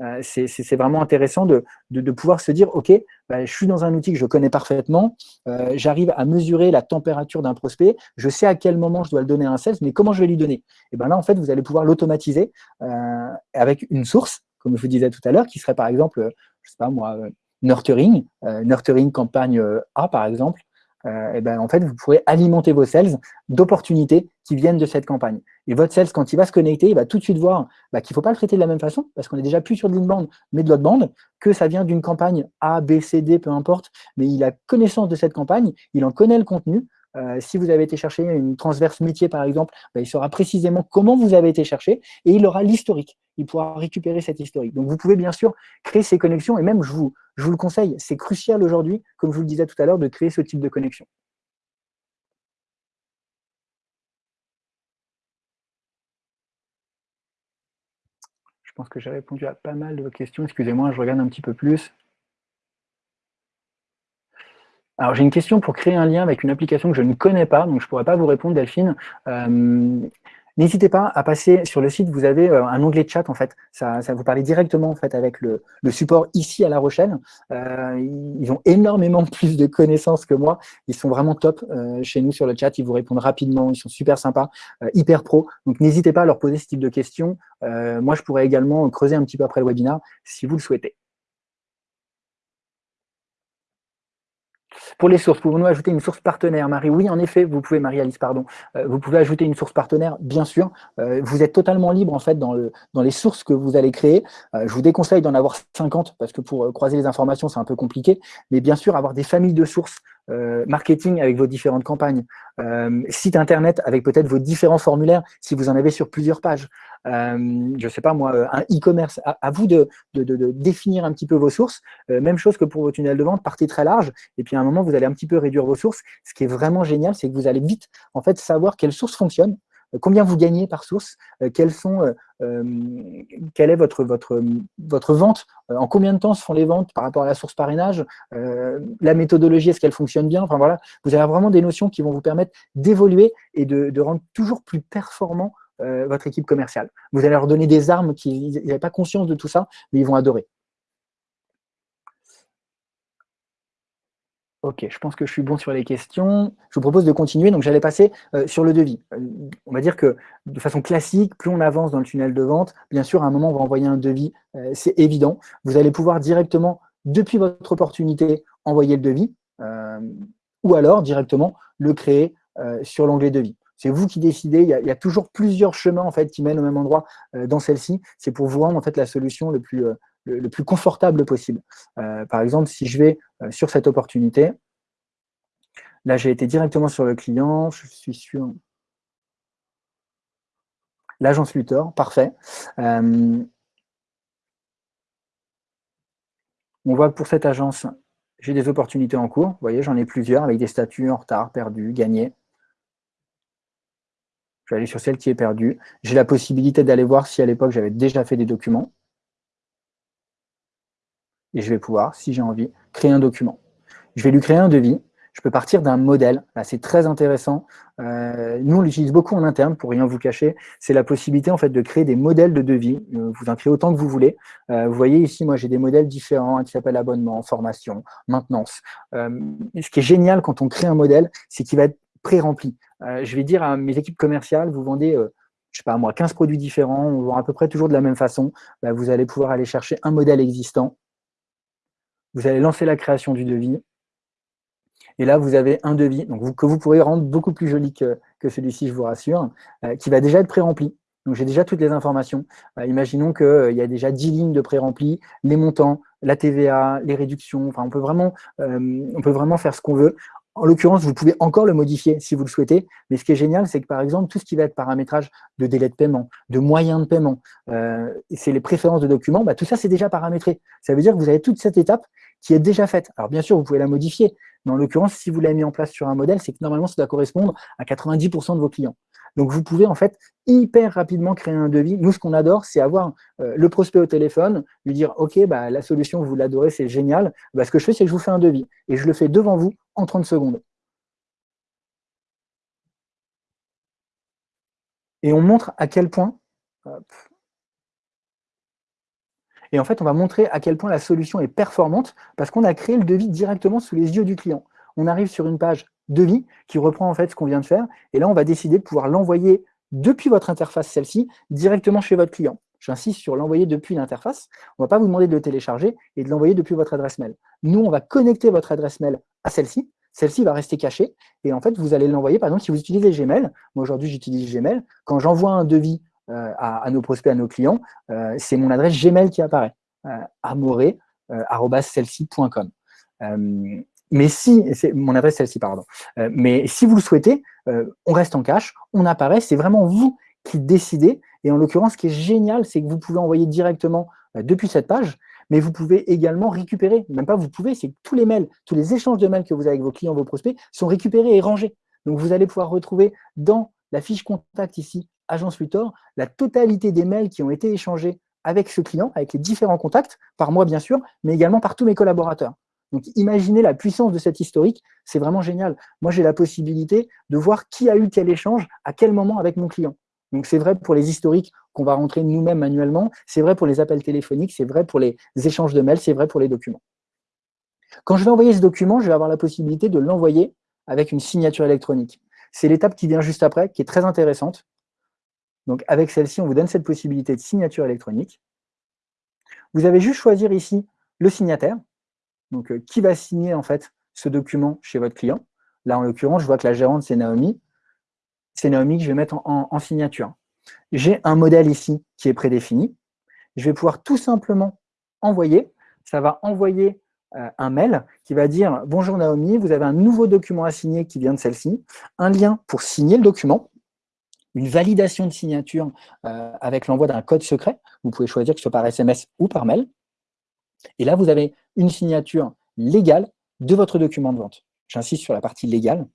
Euh, c'est vraiment intéressant de, pouvoir se dire, OK, bah, je suis dans un outil que je connais parfaitement, euh, j'arrive à mesurer la température d'un prospect, je sais à quel moment je dois le donner à un sales, mais comment je vais lui donner? Et bien là, en fait, vous allez pouvoir l'automatiser euh, avec une source, comme je vous disais tout à l'heure, qui serait par exemple, je sais pas moi, nurturing, nurturing campagne A par exemple, et ben, en fait, vous pourrez alimenter vos sales d'opportunités qui viennent de cette campagne. Et votre sales, quand il va se connecter, il va tout de suite voir bah, qu'il ne faut pas le traiter de la même façon, parce qu'on est déjà plus sur bande, mais de l'autre bande, que ça vient d'une campagne A, B, C, D, peu importe, mais il a connaissance de cette campagne, il en connaît le contenu, euh, si vous avez été chercher une transverse métier, par exemple, bah, il saura précisément comment vous avez été cherché et il aura l'historique. Il pourra récupérer cet historique. Donc, vous pouvez bien sûr créer ces connexions et même, je vous, je vous le conseille, c'est crucial aujourd'hui, comme je vous le disais tout à l'heure, de créer ce type de connexion. Pense que j'ai répondu à pas mal de vos questions. Excusez-moi, je regarde un petit peu plus. Alors, j'ai une question pour créer un lien avec une application que je ne connais pas, donc je ne pourrais pas vous répondre, Delphine. Euh, N'hésitez pas à passer sur le site, vous avez euh, un onglet chat en fait, ça, ça vous parle directement en fait avec le, support ici à La Rochelle. Euh, ils ont énormément plus de connaissances que moi, ils sont vraiment top euh, chez nous sur le chat, ils vous répondent rapidement, ils sont super sympas, hyper pro, donc n'hésitez pas à leur poser ce type de questions. Moi, je pourrais également creuser un petit peu après le webinaire si vous le souhaitez. Pour les sources, pouvons-nous ajouter une source partenaire, Marie? Oui, en effet, vous pouvez, Marie-Alice, pardon. Euh, vous pouvez ajouter une source partenaire, bien sûr. Euh, vous êtes totalement libre, en fait, dans, le, dans les sources que vous allez créer. Euh, je vous déconseille d'en avoir 50, parce que pour croiser les informations, c'est un peu compliqué. Mais bien sûr, avoir des familles de sources marketing avec vos différentes campagnes, site internet avec peut-être vos différents formulaires, si vous en avez sur plusieurs pages. Euh, je ne sais pas moi, un e-commerce. À, vous de, définir un petit peu vos sources. Euh, même chose que pour vos tunnels de vente, partez très large. Et puis à un moment, vous allez un petit peu réduire vos sources. Ce qui est vraiment génial, c'est que vous allez vite en fait savoir quelles sources fonctionnent, euh, combien vous gagnez par source, quelles sont, quelle est votre, votre, votre vente, en combien de temps se font les ventes par rapport à la source parrainage, la méthodologie, est-ce qu'elle fonctionne bien Enfin voilà, vous avez vraiment des notions qui vont vous permettre d'évoluer et de, rendre toujours plus performant euh, votre équipe commerciale. Vous allez leur donner des armes qui n'avaient pas conscience de tout ça, mais ils vont adorer. Ok, je pense que je suis bon sur les questions. Je vous propose de continuer. Donc, j'allais passer euh, sur le devis. Euh, on va dire que de façon classique, plus on avance dans le tunnel de vente, bien sûr, à un moment, on va envoyer un devis. c'est évident. Vous allez pouvoir directement, depuis votre opportunité, envoyer le devis ou alors directement le créer sur l'onglet devis. C'est vous qui décidez. Il y, a, toujours plusieurs chemins en fait qui mènent au même endroit euh, dans celle-ci. C'est pour vous rendre en fait la solution le plus, euh, confortable possible. Euh, par exemple, si je vais sur cette opportunité, là j'ai été directement sur le client, je suis sur l'agence Luthor, parfait. on voit que pour cette agence, j'ai des opportunités en cours. Vous voyez, j'en ai plusieurs avec des statuts en retard, perdus, gagnés. Je vais aller sur celle qui est perdue. J'ai la possibilité d'aller voir si à l'époque j'avais déjà fait des documents. Et je vais pouvoir, si j'ai envie, créer un document. Je vais lui créer un devis. Je peux partir d'un modèle. Là, c'est très intéressant. Euh, nous, on l'utilise beaucoup en interne, pour rien vous cacher. C'est la possibilité en fait de créer des modèles de devis. Euh, vous en créez autant que vous voulez. Euh, vous voyez ici, moi, j'ai des modèles différents qui s'appellent abonnement, formation, maintenance. ce qui est génial quand on crée un modèle, c'est qu'il va être pré-rempli. Euh, je vais dire à mes équipes commerciales, vous vendez, euh, je sais pas moi, 15 produits différents, on vend à peu près toujours de la même façon, bah, vous allez pouvoir aller chercher un modèle existant, vous allez lancer la création du devis, et là, vous avez un devis que vous pourrez rendre beaucoup plus joli que, celui-ci, je vous rassure, euh, qui va déjà être pré-rempli. Donc, j'ai déjà toutes les informations. imaginons qu'il y a déjà 10 lignes de pré-rempli, les montants, la TVA, les réductions. On peut vraiment faire ce qu'on veut. En l'occurrence, vous pouvez encore le modifier si vous le souhaitez, mais ce qui est génial, c'est que par exemple, tout ce qui va être paramétrage de délai de paiement, de moyens de paiement, euh, c'est les préférences de documents, bah, tout ça, c'est déjà paramétré. Ça veut dire que vous avez toute cette étape qui est déjà faite. Alors bien sûr, vous pouvez la modifier, mais en l'occurrence, si vous l'avez mis en place sur un modèle, c'est que normalement, ça doit correspondre à 90% de vos clients. Donc, vous pouvez en fait hyper rapidement créer un devis. Nous, ce qu'on adore, c'est avoir euh, le prospect au téléphone, lui dire « Ok, bah, la solution, vous l'adorez, c'est génial. Bah, ce que je fais, c'est que je vous fais un devis. Et je le fais devant vous en 30 secondes. Et on montre à quel point... Et en fait, on va montrer à quel point la solution est performante parce qu'on a créé le devis directement sous les yeux du client. On arrive sur une page devis qui reprend en fait ce qu'on vient de faire. Et là, on va décider de pouvoir l'envoyer depuis votre interface, celle-ci, directement chez votre client. J'insiste sur l'envoyer depuis l'interface. On ne va pas vous demander de le télécharger et de l'envoyer depuis votre adresse mail. Nous, on va connecter votre adresse mail à celle-ci. Celle-ci va rester cachée. Et en fait, vous allez l'envoyer, par exemple, si vous utilisez Gmail. Moi, aujourd'hui, j'utilise Gmail. Quand j'envoie un devis euh, à, nos prospects, à nos clients, euh, c'est mon adresse Gmail qui apparaît. Euh, amoré.com. Mais si, c'est mon adresse celle-ci, pardon. Euh, mais si vous le souhaitez, euh, on reste en cache, on apparaît, c'est vraiment vous qui décidez. Et en l'occurrence, ce qui est génial, c'est que vous pouvez envoyer directement euh, depuis cette page, mais vous pouvez également récupérer, même pas vous pouvez, c'est que tous les mails, tous les échanges de mails que vous avez avec vos clients, vos prospects, sont récupérés et rangés. Donc vous allez pouvoir retrouver dans la fiche contact ici, Agence Luthor, la totalité des mails qui ont été échangés avec ce client, avec les différents contacts, par moi bien sûr, mais également par tous mes collaborateurs. Donc imaginez la puissance de cet historique, c'est vraiment génial. Moi j'ai la possibilité de voir qui a eu quel échange, à quel moment avec mon client. Donc c'est vrai pour les historiques qu'on va rentrer nous-mêmes manuellement, c'est vrai pour les appels téléphoniques, c'est vrai pour les échanges de mails, c'est vrai pour les documents. Quand je vais envoyer ce document, je vais avoir la possibilité de l'envoyer avec une signature électronique. C'est l'étape qui vient juste après, qui est très intéressante. Donc avec celle-ci, on vous donne cette possibilité de signature électronique. Vous avez juste choisir ici le signataire, donc euh, qui va signer en fait ce document chez votre client? Là, en l'occurrence, je vois que la gérante, c'est Naomi. C'est Naomi que je vais mettre en signature. J'ai un modèle ici qui est prédéfini. Je vais pouvoir tout simplement envoyer. Ça va envoyer euh, un mail qui va dire « Bonjour Naomi, vous avez un nouveau document à signer qui vient de celle-ci, un lien pour signer le document, une validation de signature euh, avec l'envoi d'un code secret. Vous pouvez choisir que ce soit par SMS ou par mail. Et là, vous avez une signature légale de votre document de vente. J'insiste sur la partie légale.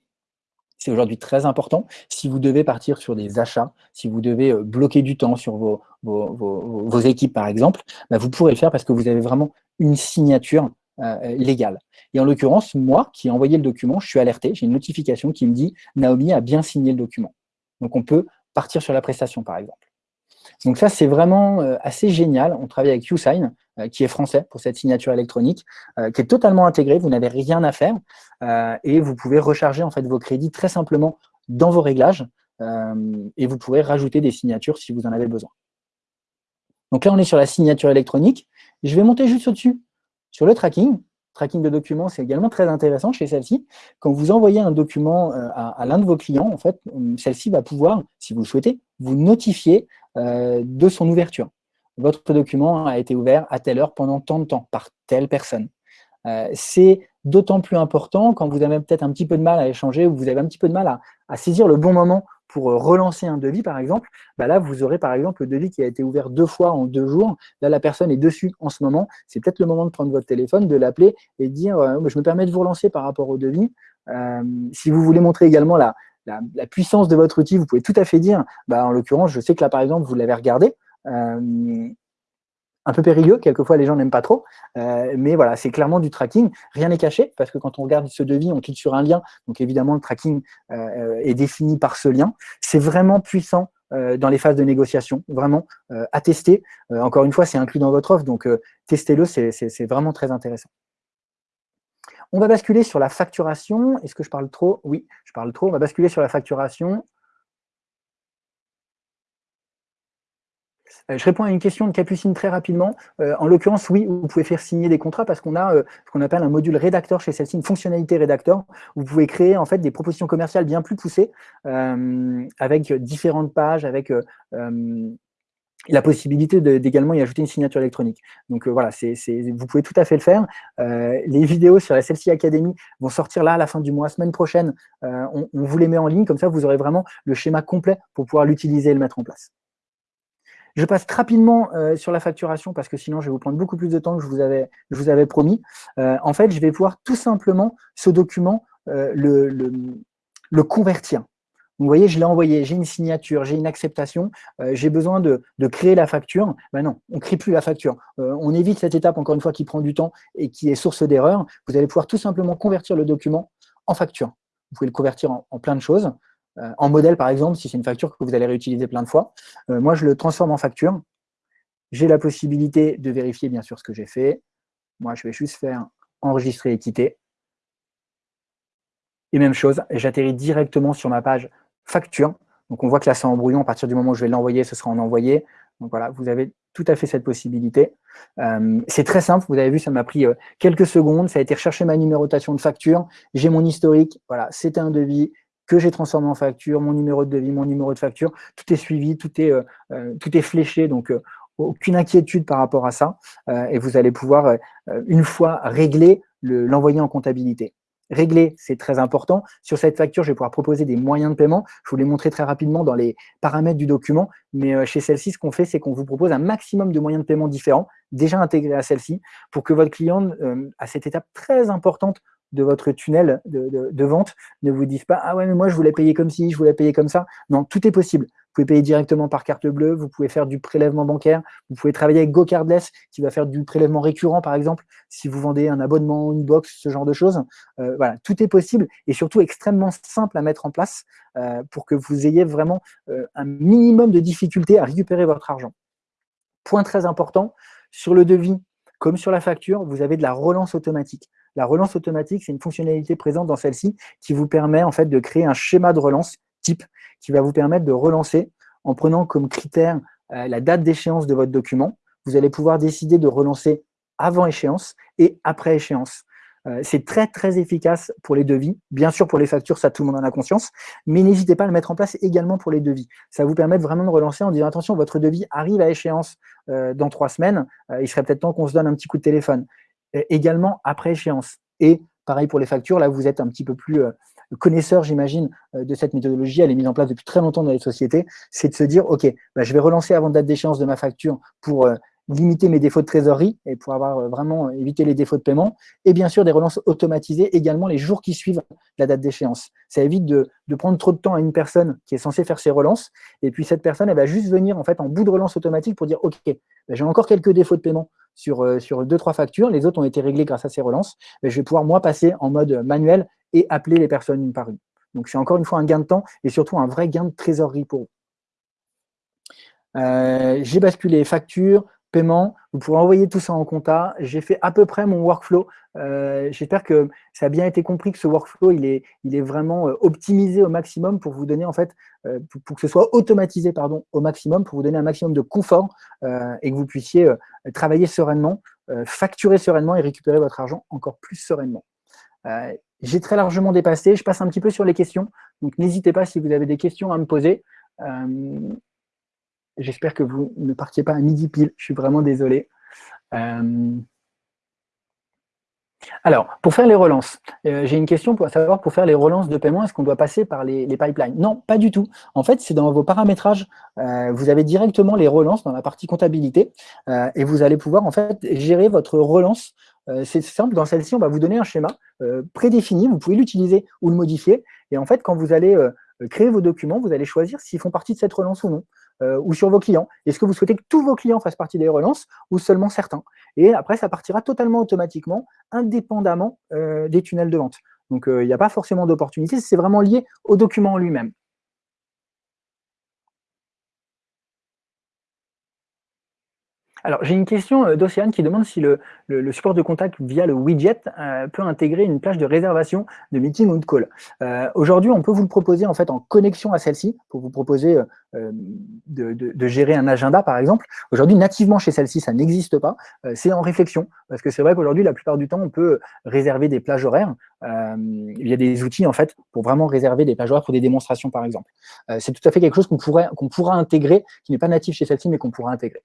C'est aujourd'hui très important. Si vous devez partir sur des achats, si vous devez euh, bloquer du temps sur vos, équipes, par exemple, bah, vous pourrez le faire parce que vous avez vraiment une signature euh, légal. Et en l'occurrence, moi qui ai envoyé le document, je suis alerté, j'ai une notification qui me dit « Naomi a bien signé le document ». Donc on peut partir sur la prestation par exemple. Donc ça, c'est vraiment euh, assez génial. On travaille avec YouSign, euh, qui est français pour cette signature électronique, qui est totalement intégrée, vous n'avez rien à faire, et vous pouvez recharger en fait vos crédits très simplement dans vos réglages, et vous pourrez rajouter des signatures si vous en avez besoin. Donc là, on est sur la signature électronique. Je vais monter juste au-dessus sur le tracking, tracking de documents, c'est également très intéressant chez celle-ci. Quand vous envoyez un document euh, à, l'un de vos clients, en fait, euh, celle-ci va pouvoir, si vous le souhaitez, vous notifier euh, de son ouverture. Votre document a été ouvert à telle heure pendant tant de temps par telle personne. c'est d'autant plus important quand vous avez peut-être un petit peu de mal à échanger ou vous avez un petit peu de mal à saisir le bon moment pour euh, relancer un devis, par exemple, bah là, vous aurez par exemple le devis qui a été ouvert deux fois en deux jours. Là, la personne est dessus en ce moment. C'est peut-être le moment de prendre votre téléphone, de l'appeler et de dire euh, Je me permets de vous relancer par rapport au devis. Euh, si vous voulez montrer également la, la, puissance de votre outil, vous pouvez tout à fait dire bah, En l'occurrence, je sais que là, par exemple, vous l'avez regardé un peu périlleux, quelquefois les gens n'aiment pas trop, euh, mais voilà, c'est clairement du tracking, rien n'est caché, parce que quand on regarde ce devis, on clique sur un lien, donc évidemment le tracking euh, est défini par ce lien, c'est vraiment puissant euh, dans les phases de négociation, vraiment à tester, encore une fois c'est inclus dans votre offre, donc testez-le, c'est vraiment très intéressant. On va basculer sur la facturation, est-ce que je parle trop? Oui, je parle trop, on va basculer sur la facturation, Euh, je réponds à une question de Capucine très rapidement. Euh, en l'occurrence, oui, vous pouvez faire signer des contrats parce qu'on a euh, ce qu'on appelle un module rédacteur chez celle-ci, une fonctionnalité rédacteur. Vous pouvez créer en fait des propositions commerciales bien plus poussées avec différentes pages, avec la possibilité d'également y ajouter une signature électronique. Donc voilà, vous pouvez tout à fait le faire. les vidéos sur la Celle-ci Academy vont sortir là à la fin du mois, semaine prochaine. on, on vous les met en ligne, comme ça vous aurez vraiment le schéma complet pour pouvoir l'utiliser et le mettre en place. Je passe rapidement euh, sur la facturation parce que sinon je vais vous prendre beaucoup plus de temps que je vous avais, je vous avais promis. Euh, en fait, je vais pouvoir tout simplement ce document euh, le, le, convertir. Vous voyez, je l'ai envoyé, j'ai une signature, j'ai une acceptation, j'ai besoin de, créer la facture. Ben non, on ne crée plus la facture. on évite cette étape, encore une fois, qui prend du temps et qui est source d'erreur. Vous allez pouvoir tout simplement convertir le document en facture. Vous pouvez le convertir en, plein de choses. Euh, en modèle, par exemple, si c'est une facture que vous allez réutiliser plein de fois, euh, moi, je le transforme en facture. J'ai la possibilité de vérifier, bien sûr, ce que j'ai fait. Moi, je vais juste faire enregistrer et quitter. Et même chose, j'atterris directement sur ma page facture. Donc, on voit que là, c'est en brouillon. À partir du moment où je vais l'envoyer, ce sera en envoyé. Donc, voilà, vous avez tout à fait cette possibilité. Euh, c'est très simple, vous avez vu, ça m'a pris quelques secondes. Ça a été rechercher ma numérotation de facture. J'ai mon historique. Voilà, c'était un devis que j'ai transformé en facture, mon numéro de devis, mon numéro de facture, tout est suivi, tout est, euh, euh, tout est fléché, donc euh, aucune inquiétude par rapport à ça, et vous allez pouvoir, une fois réglé, l'envoyer en comptabilité. Régler, c'est très important. Sur cette facture, je vais pouvoir proposer des moyens de paiement. Je vous les montrer très rapidement dans les paramètres du document. Mais chez celle-ci, ce qu'on fait, c'est qu'on vous propose un maximum de moyens de paiement différents, déjà intégrés à celle-ci, pour que votre client, à cette étape très importante de votre tunnel de, vente ne vous disent pas « Ah ouais, mais moi, je voulais payer comme ci, je voulais payer comme ça. » Non, tout est possible. pouvez payer directement par carte bleue, vous pouvez faire du prélèvement bancaire, vous pouvez travailler avec GoCardless qui va faire du prélèvement récurrent, par exemple, si vous vendez un abonnement, une box, ce genre de choses. Euh, voilà, tout est possible et surtout extrêmement simple à mettre en place euh, pour que vous ayez vraiment euh, un minimum de difficulté à récupérer votre argent. Point très important, sur le devis, comme sur la facture, vous avez de la relance automatique. La relance automatique, c'est une fonctionnalité présente dans celle-ci qui vous permet en fait de créer un schéma de relance type qui va vous permettre de relancer en prenant comme critère euh, la date d'échéance de votre document. Vous allez pouvoir décider de relancer avant échéance et après échéance. Euh, c'est très, très efficace pour les devis. Bien sûr, pour les factures, ça, tout le monde en a conscience. Mais n'hésitez pas à le mettre en place également pour les devis. Ça vous permet vraiment de relancer en disant, attention, votre devis arrive à échéance euh, dans trois semaines. il serait peut-être temps qu'on se donne un petit coup de téléphone. Également après échéance. Et pareil pour les factures, là, vous êtes un petit peu plus connaisseur, j'imagine, euh, de cette méthodologie, elle est mise en place depuis très longtemps dans les sociétés, c'est de se dire, OK, bah, je vais relancer avant date d'échéance de ma facture pour euh, limiter mes défauts de trésorerie et pour avoir euh, vraiment évité les défauts de paiement. Et bien sûr, des relances automatisées également les jours qui suivent la date d'échéance. Ça évite de, prendre trop de temps à une personne qui est censée faire ses relances. Et puis, cette personne, elle va juste venir en fait en bout de relance automatique pour dire, OK, bah, j'ai encore quelques défauts de paiement sur, sur deux, trois factures. Les autres ont été réglés grâce à ces relances. Mais je vais pouvoir, moi, passer en mode manuel et appeler les personnes une par une. Donc, c'est encore une fois un gain de temps et surtout un vrai gain de trésorerie pour vous. Euh, j'ai basculé facture, paiement, vous pourrez envoyer tout ça en compta. J'ai fait à peu près mon workflow. Euh, j'espère que ça a bien été compris que ce workflow, il est, il est vraiment euh, optimisé au maximum pour vous donner, en fait, pour, que ce soit automatisé pardon, au maximum, pour vous donner un maximum de confort et que vous puissiez travailler sereinement, facturer sereinement et récupérer votre argent encore plus sereinement. J'ai très largement dépassé. Je passe un petit peu sur les questions. Donc, n'hésitez pas si vous avez des questions à me poser. J'espère que vous ne partiez pas à midi pile. Je suis vraiment désolé. Euh, alors, pour faire les relances, euh, j'ai une question pour savoir, pour faire les relances de paiement, est-ce qu'on doit passer par les, pipelines? Non, pas du tout. En fait, c'est dans vos paramétrages, euh, vous avez directement les relances dans la partie comptabilité et vous allez pouvoir en fait gérer votre relance. c'est simple, dans celle-ci, on va vous donner un schéma prédéfini, vous pouvez l'utiliser ou le modifier. Et en fait, quand vous allez créer vos documents, vous allez choisir s'ils font partie de cette relance ou non. Euh, ou sur vos clients. Est-ce que vous souhaitez que tous vos clients fassent partie des relances ou seulement certains? Et après, ça partira totalement automatiquement, indépendamment euh, des tunnels de vente. Donc, euh, il n'y a pas forcément d'opportunité, c'est vraiment lié au document lui-même. Alors, j'ai une question euh, d'Océane qui demande si le, support de contact via le widget euh, peut intégrer une plage de réservation de meeting ou de call. Euh, aujourd'hui, on peut vous le proposer en fait en connexion à celle-ci pour vous proposer de, gérer un agenda, par exemple. Aujourd'hui, nativement chez celle-ci, ça n'existe pas. c'est en réflexion parce que c'est vrai qu'aujourd'hui, la plupart du temps, on peut réserver des plages horaires. il y a des outils en fait pour vraiment réserver des plages horaires pour des démonstrations, par exemple. c'est tout à fait quelque chose qu'on pourrait pourra intégrer, qui n'est pas natif chez celle-ci, mais qu'on pourra intégrer.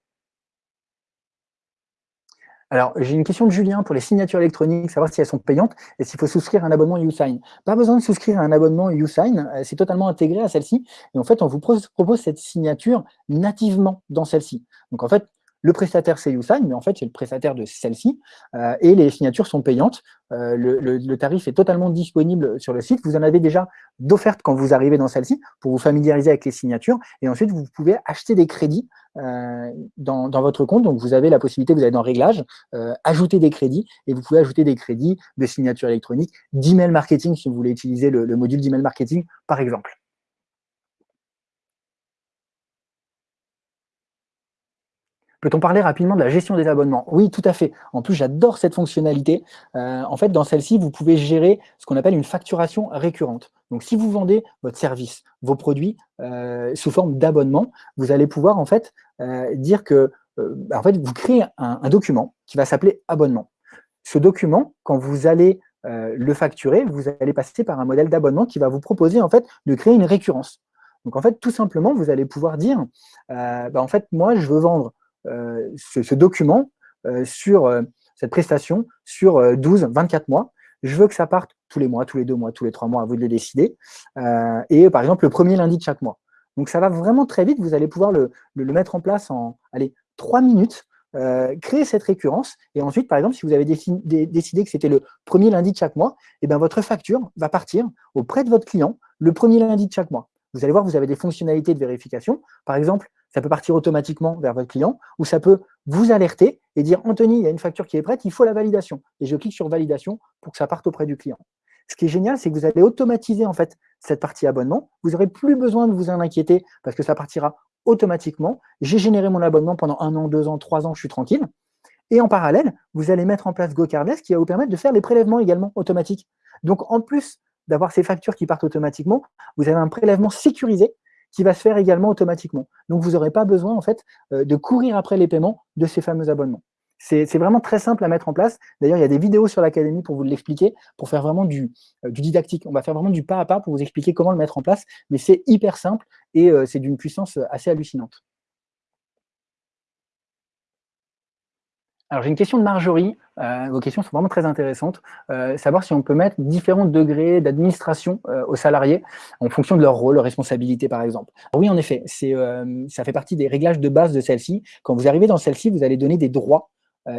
Alors, j'ai une question de Julien pour les signatures électroniques, savoir si elles sont payantes et s'il faut souscrire un abonnement YouSign. Pas besoin de souscrire un abonnement YouSign, euh, c'est totalement intégré à celle-ci. Et en fait, on vous propose cette signature nativement dans celle-ci. Donc, en fait, le prestataire, c'est YouSign, mais en fait, c'est le prestataire de celle-ci. Euh, et les signatures sont payantes. Euh, le, tarif est totalement disponible sur le site. Vous en avez déjà d'offertes quand vous arrivez dans celle-ci pour vous familiariser avec les signatures. Et ensuite, vous pouvez acheter des crédits euh, dans, votre compte. Donc, vous avez la possibilité, vous allez dans Réglages, ajouter des crédits, et vous pouvez ajouter des crédits de signature électronique, d'email marketing, si vous voulez utiliser le, le module d'email marketing, par exemple. Peut-on parler rapidement de la gestion des abonnements? Oui, tout à fait. En plus, j'adore cette fonctionnalité. Euh, en fait, dans celle-ci, vous pouvez gérer ce qu'on appelle une facturation récurrente. Donc, si vous vendez votre service, vos produits euh, sous forme d'abonnement, vous allez pouvoir en fait euh, dire que en fait, vous créez un, document qui va s'appeler abonnement. Ce document, quand vous allez le facturer, vous allez passer par un modèle d'abonnement qui va vous proposer en fait de créer une récurrence. Donc en fait, tout simplement, vous allez pouvoir dire, bah, en fait, moi, je veux vendre euh, ce, document euh, sur euh, cette prestation sur 12, 24 mois. Je veux que ça parte tous les mois, tous les deux mois, tous les trois mois, à vous de les décider. et par exemple, le premier lundi de chaque mois. Donc ça va vraiment très vite, vous allez pouvoir le, mettre en place en allez, trois minutes, créer cette récurrence, et ensuite, par exemple, si vous avez décidé que c'était le premier lundi de chaque mois, eh bien votre facture va partir auprès de votre client le premier lundi de chaque mois. vous allez voir, vous avez des fonctionnalités de vérification. Par exemple, ça peut partir automatiquement vers votre client, ou ça peut vous alerter et dire « Anthony, il y a une facture qui est prête, il faut la validation ». Et je clique sur « Validation » pour que ça parte auprès du client. Ce qui est génial, c'est que vous allez automatiser en fait cette partie abonnement. Vous n'aurez plus besoin de vous en inquiéter parce que ça partira automatiquement. J'ai généré mon abonnement pendant un an, deux ans, trois ans, je suis tranquille. Et en parallèle, vous allez mettre en place GoCardless qui va vous permettre de faire les prélèvements également automatiques. Donc, en plus d'avoir ces factures qui partent automatiquement, vous avez un prélèvement sécurisé qui va se faire également automatiquement. Donc, vous n'aurez pas besoin en fait euh, de courir après les paiements de ces fameux abonnements. C'est vraiment très simple à mettre en place. D'ailleurs, il y a des vidéos sur l'Académie pour vous l'expliquer, pour faire vraiment du, euh, didactique. On va faire vraiment du pas à pas pour vous expliquer comment le mettre en place, mais c'est hyper simple et euh, c'est d'une puissance assez hallucinante. Alors, j'ai une question de Marjorie. Euh, vos questions sont vraiment très intéressantes. Euh, savoir si on peut mettre différents degrés d'administration euh, aux salariés en fonction de leur rôle, leur responsabilité, par exemple. oui, en effet, ça fait partie des réglages de base de celle-ci. Quand vous arrivez dans celle-ci, vous allez donner des droits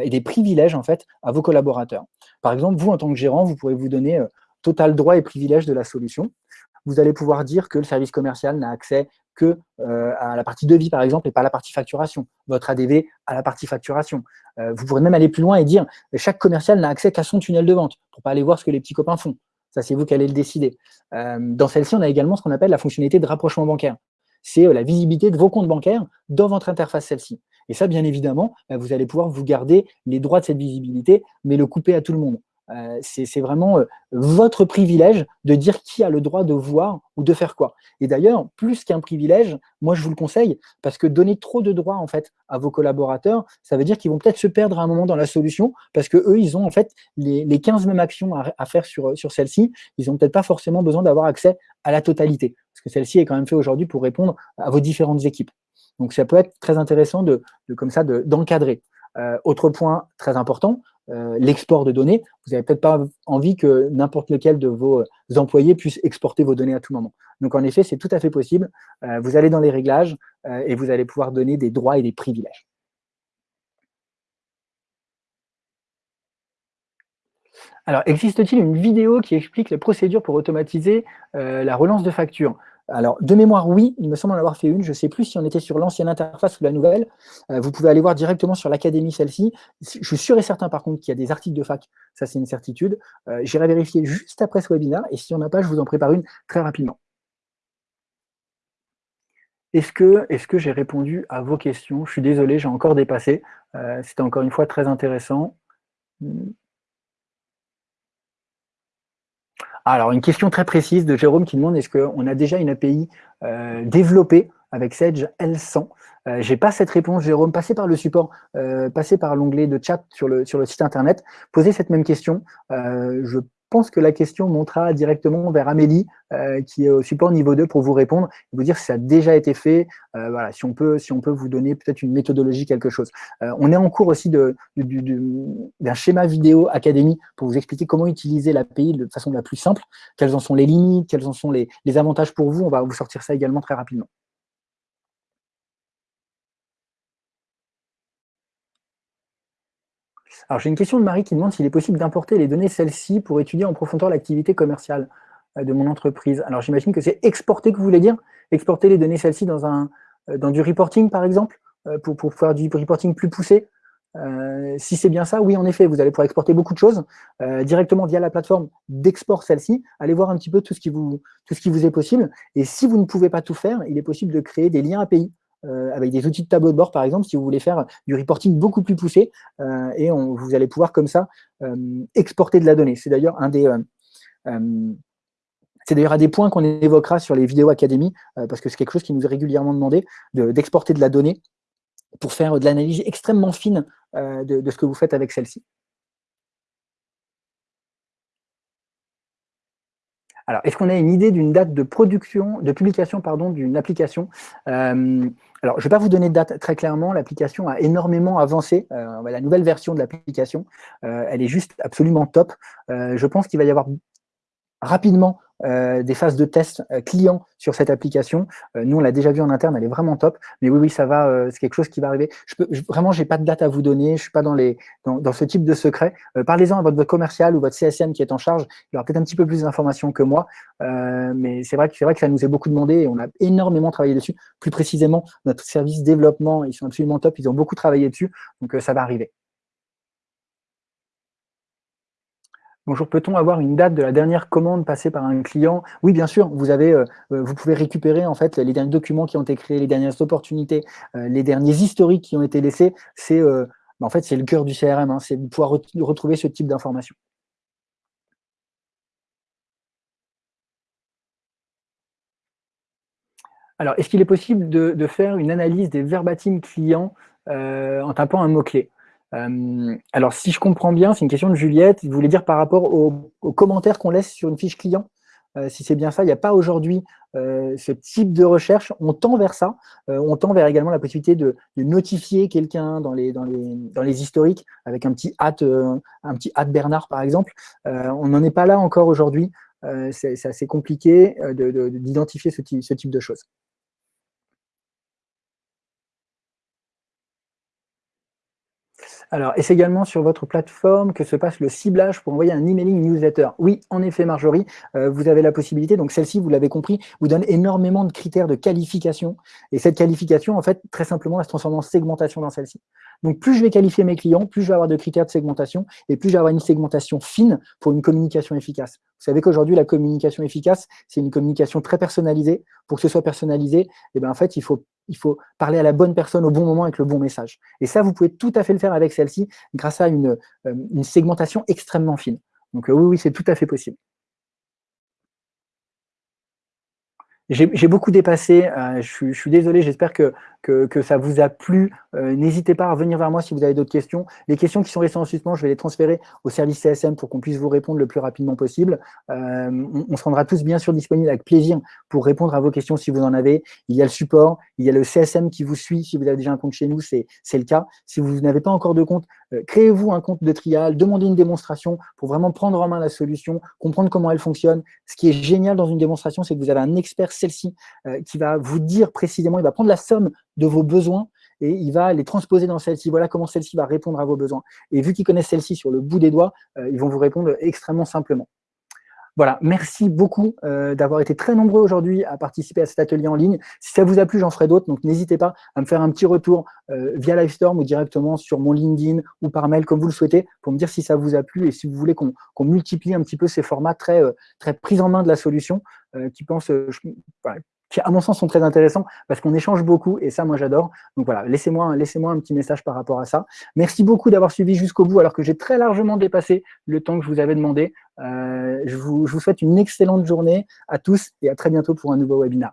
et des privilèges, en fait, à vos collaborateurs. Par exemple, vous, en tant que gérant, vous pourrez vous donner total droit et privilège de la solution. Vous allez pouvoir dire que le service commercial n'a accès que euh, à la partie devis, par exemple, et pas la partie facturation. Votre ADV à la partie facturation. Euh, vous pourrez même aller plus loin et dire chaque commercial n'a accès qu'à son tunnel de vente pour pas aller voir ce que les petits copains font. Ça, c'est vous qui allez le décider. Euh, dans celle-ci, on a également ce qu'on appelle la fonctionnalité de rapprochement bancaire. C'est la visibilité de vos comptes bancaires dans votre interface celle-ci. Et ça, bien évidemment, vous allez pouvoir vous garder les droits de cette visibilité, mais le couper à tout le monde. Euh, c'est vraiment euh, votre privilège de dire qui a le droit de voir ou de faire quoi. Et d'ailleurs, plus qu'un privilège, moi je vous le conseille, parce que donner trop de droits en fait à vos collaborateurs, ça veut dire qu'ils vont peut-être se perdre à un moment dans la solution, parce que eux, ils ont en fait les, 15 mêmes actions à, faire sur, sur celle-ci, ils n'ont peut-être pas forcément besoin d'avoir accès à la totalité, parce que celle-ci est quand même fait aujourd'hui pour répondre à vos différentes équipes. Donc ça peut être très intéressant de, comme ça d'encadrer. Euh, autre point très important, euh, l'export de données, vous n'avez peut-être pas envie que n'importe lequel de vos euh, employés puisse exporter vos données à tout moment. Donc en effet, c'est tout à fait possible. Euh, vous allez dans les réglages et vous allez pouvoir donner des droits et des privilèges. Alors, existe-t-il une vidéo qui explique les procédures pour automatiser la relance de factures? Alors, de mémoire, oui, il me semble en avoir fait une. Je ne sais plus si on était sur l'ancienne interface ou la nouvelle. Euh, vous pouvez aller voir directement sur l'académie celle-ci. Je suis sûr et certain, par contre, qu'il y a des articles de fac. Ça, c'est une certitude. Euh, j'irai vérifier juste après ce webinaire. Et si on n'a pas, je vous en prépare une très rapidement. Est-ce que, j'ai répondu à vos questions? Je suis désolé, j'ai encore dépassé. Euh, c'était encore une fois très intéressant. Alors, une question très précise de Jérôme qui demande est-ce qu'on a déjà une API euh, développée avec Sage L100 euh, Je n'ai pas cette réponse, Jérôme. Passez par le support, euh, passez par l'onglet de chat sur le, sur le site internet, posez cette même question. je pense que la question montera directement vers Amélie, euh, qui est au support niveau 2, pour vous répondre et vous dire si ça a déjà été fait, euh, voilà, si on peut, si on peut vous donner peut-être une méthodologie, quelque chose. Euh, on est en cours aussi d'un schéma vidéo académie pour vous expliquer comment utiliser l'API de façon la plus simple, quelles en sont les limites, quels en sont les avantages pour vous. On va vous sortir ça également très rapidement. Alors, j'ai une question de Marie qui demande s'il est possible d'importer les données celles-ci pour étudier en profondeur l'activité commerciale euh, de mon entreprise. Alors, j'imagine que c'est exporter que vous voulez dire? Exporter les données celles-ci dans, un, euh, dans du reporting, par exemple, euh, pour, pour faire du reporting plus poussé? Si c'est bien ça, oui, en effet, vous allez pouvoir exporter beaucoup de choses directement via la plateforme d'export celle-ci. Allez voir un petit peu tout ce, qui vous, tout ce qui vous est possible. Et si vous ne pouvez pas tout faire, il est possible de créer des liens API euh, avec des outils de tableau de bord, par exemple, si vous voulez faire du reporting beaucoup plus poussé, euh, et vous allez pouvoir comme ça euh, exporter de la donnée. C'est d'ailleurs un des... c'est d'ailleurs un des points qu'on évoquera sur les vidéos académie, parce que c'est quelque chose qui nous est régulièrement demandé, d'exporter de, la donnée pour faire de l'analyse extrêmement fine de, ce que vous faites avec celle-ci. Alors, est-ce qu'on a une idée d'une date de production, de publication pardon, d'une application? Euh, Alors, je ne vais pas vous donner de date très clairement. L'application a énormément avancé. Euh, la nouvelle version de l'application, euh, elle est juste absolument top. je pense qu'il va y avoir rapidement des phases de test clients sur cette application. nous, on l'a déjà vu en interne, elle est vraiment top. Mais oui, oui, ça va, c'est quelque chose qui va arriver. Je peux, je, vraiment, j'ai pas de date à vous donner, je suis pas dans, les, dans, dans ce type de secret. Parlez-en à votre, commercial ou votre CSM qui est en charge, il aura peut-être un petit peu plus d'informations que moi. mais c'est vrai, que, vrai que ça nous est beaucoup demandé et on a énormément travaillé dessus. Plus précisément, notre service développement, ils sont absolument top, ils ont beaucoup travaillé dessus, donc ça va arriver. Bonjour, peut-on avoir une date de la dernière commande passée par un client? Oui, bien sûr, vous, avez, euh, euh, vous pouvez récupérer en fait les derniers documents qui ont été créés, les dernières opportunités, euh, les derniers historiques qui ont été laissés. C'est bah, en fait, c'est le cœur du CRM, hein, c'est pouvoir retrouver ce type d'informations. Alors, est-ce qu'il est possible de, faire une analyse des verbatim clients en tapant un mot-clé? Euh, alors, si je comprends bien, c'est une question de Juliette. Vous voulez dire par rapport aux, commentaires qu'on laisse sur une fiche client euh, Si c'est bien ça, il n'y a pas aujourd'hui euh, ce type de recherche. On tend vers ça. on tend vers également la possibilité de, notifier quelqu'un dans les, dans, les, dans les historiques avec un petit hâte, Bernard, par exemple. on n'en est pas là encore aujourd'hui. c'est assez compliqué d'identifier ce type de choses. Alors, est-ce également sur votre plateforme que se passe le ciblage pour envoyer un emailing newsletter Oui, en effet, Marjorie, euh, vous avez la possibilité. Donc, celle-ci, vous l'avez compris, vous donne énormément de critères de qualification. Et cette qualification, en fait, très simplement, elle se transforme en segmentation dans celle-ci. Donc, plus je vais qualifier mes clients, plus je vais avoir de critères de segmentation et plus je vais avoir une segmentation fine pour une communication efficace. Vous savez qu'aujourd'hui, la communication efficace, c'est une communication très personnalisée. Pour que ce soit personnalisé, eh ben, en fait, il faut parler à la bonne personne au bon moment avec le bon message. Et ça, vous pouvez tout à fait le faire avec celle-ci grâce à une, euh, une, segmentation extrêmement fine. Donc euh, oui, oui, c'est tout à fait possible. J'ai beaucoup dépassé, euh, je, suis, désolé, j'espère que, que, ça vous a plu. Euh, n'hésitez pas à revenir vers moi si vous avez d'autres questions. Les questions qui sont restées en suspens, je vais les transférer au service CSM pour qu'on puisse vous répondre le plus rapidement possible. Euh, on, se rendra tous bien sûr disponibles avec plaisir pour répondre à vos questions si vous en avez. Il y a le support, il y a le CSM qui vous suit. Si vous avez déjà un compte chez nous, c'est le cas. Si vous n'avez pas encore de compte, créez-vous un compte de trial, demandez une démonstration pour vraiment prendre en main la solution, comprendre comment elle fonctionne. Ce qui est génial dans une démonstration, c'est que vous avez un expert celle-ci euh, qui va vous dire précisément, il va prendre la somme de vos besoins et il va les transposer dans celle-ci. Voilà comment celle-ci va répondre à vos besoins. Et vu qu'ils connaissent celle-ci sur le bout des doigts, euh, ils vont vous répondre extrêmement simplement. Voilà, merci beaucoup euh, d'avoir été très nombreux aujourd'hui à participer à cet atelier en ligne. Si ça vous a plu, j'en ferai d'autres, donc n'hésitez pas à me faire un petit retour euh, via Livestorm ou directement sur mon LinkedIn ou par mail, comme vous le souhaitez, pour me dire si ça vous a plu et si vous voulez qu'on multiplie un petit peu ces formats très, euh, très pris en main de la solution, qui pense, qui à mon sens sont très intéressants parce qu'on échange beaucoup et ça moi j'adore. Donc voilà, laissez-moi laissez un petit message par rapport à ça. Merci beaucoup d'avoir suivi jusqu'au bout alors que j'ai très largement dépassé le temps que je vous avais demandé. Euh, je, vous, je vous souhaite une excellente journée à tous et à très bientôt pour un nouveau webinaire.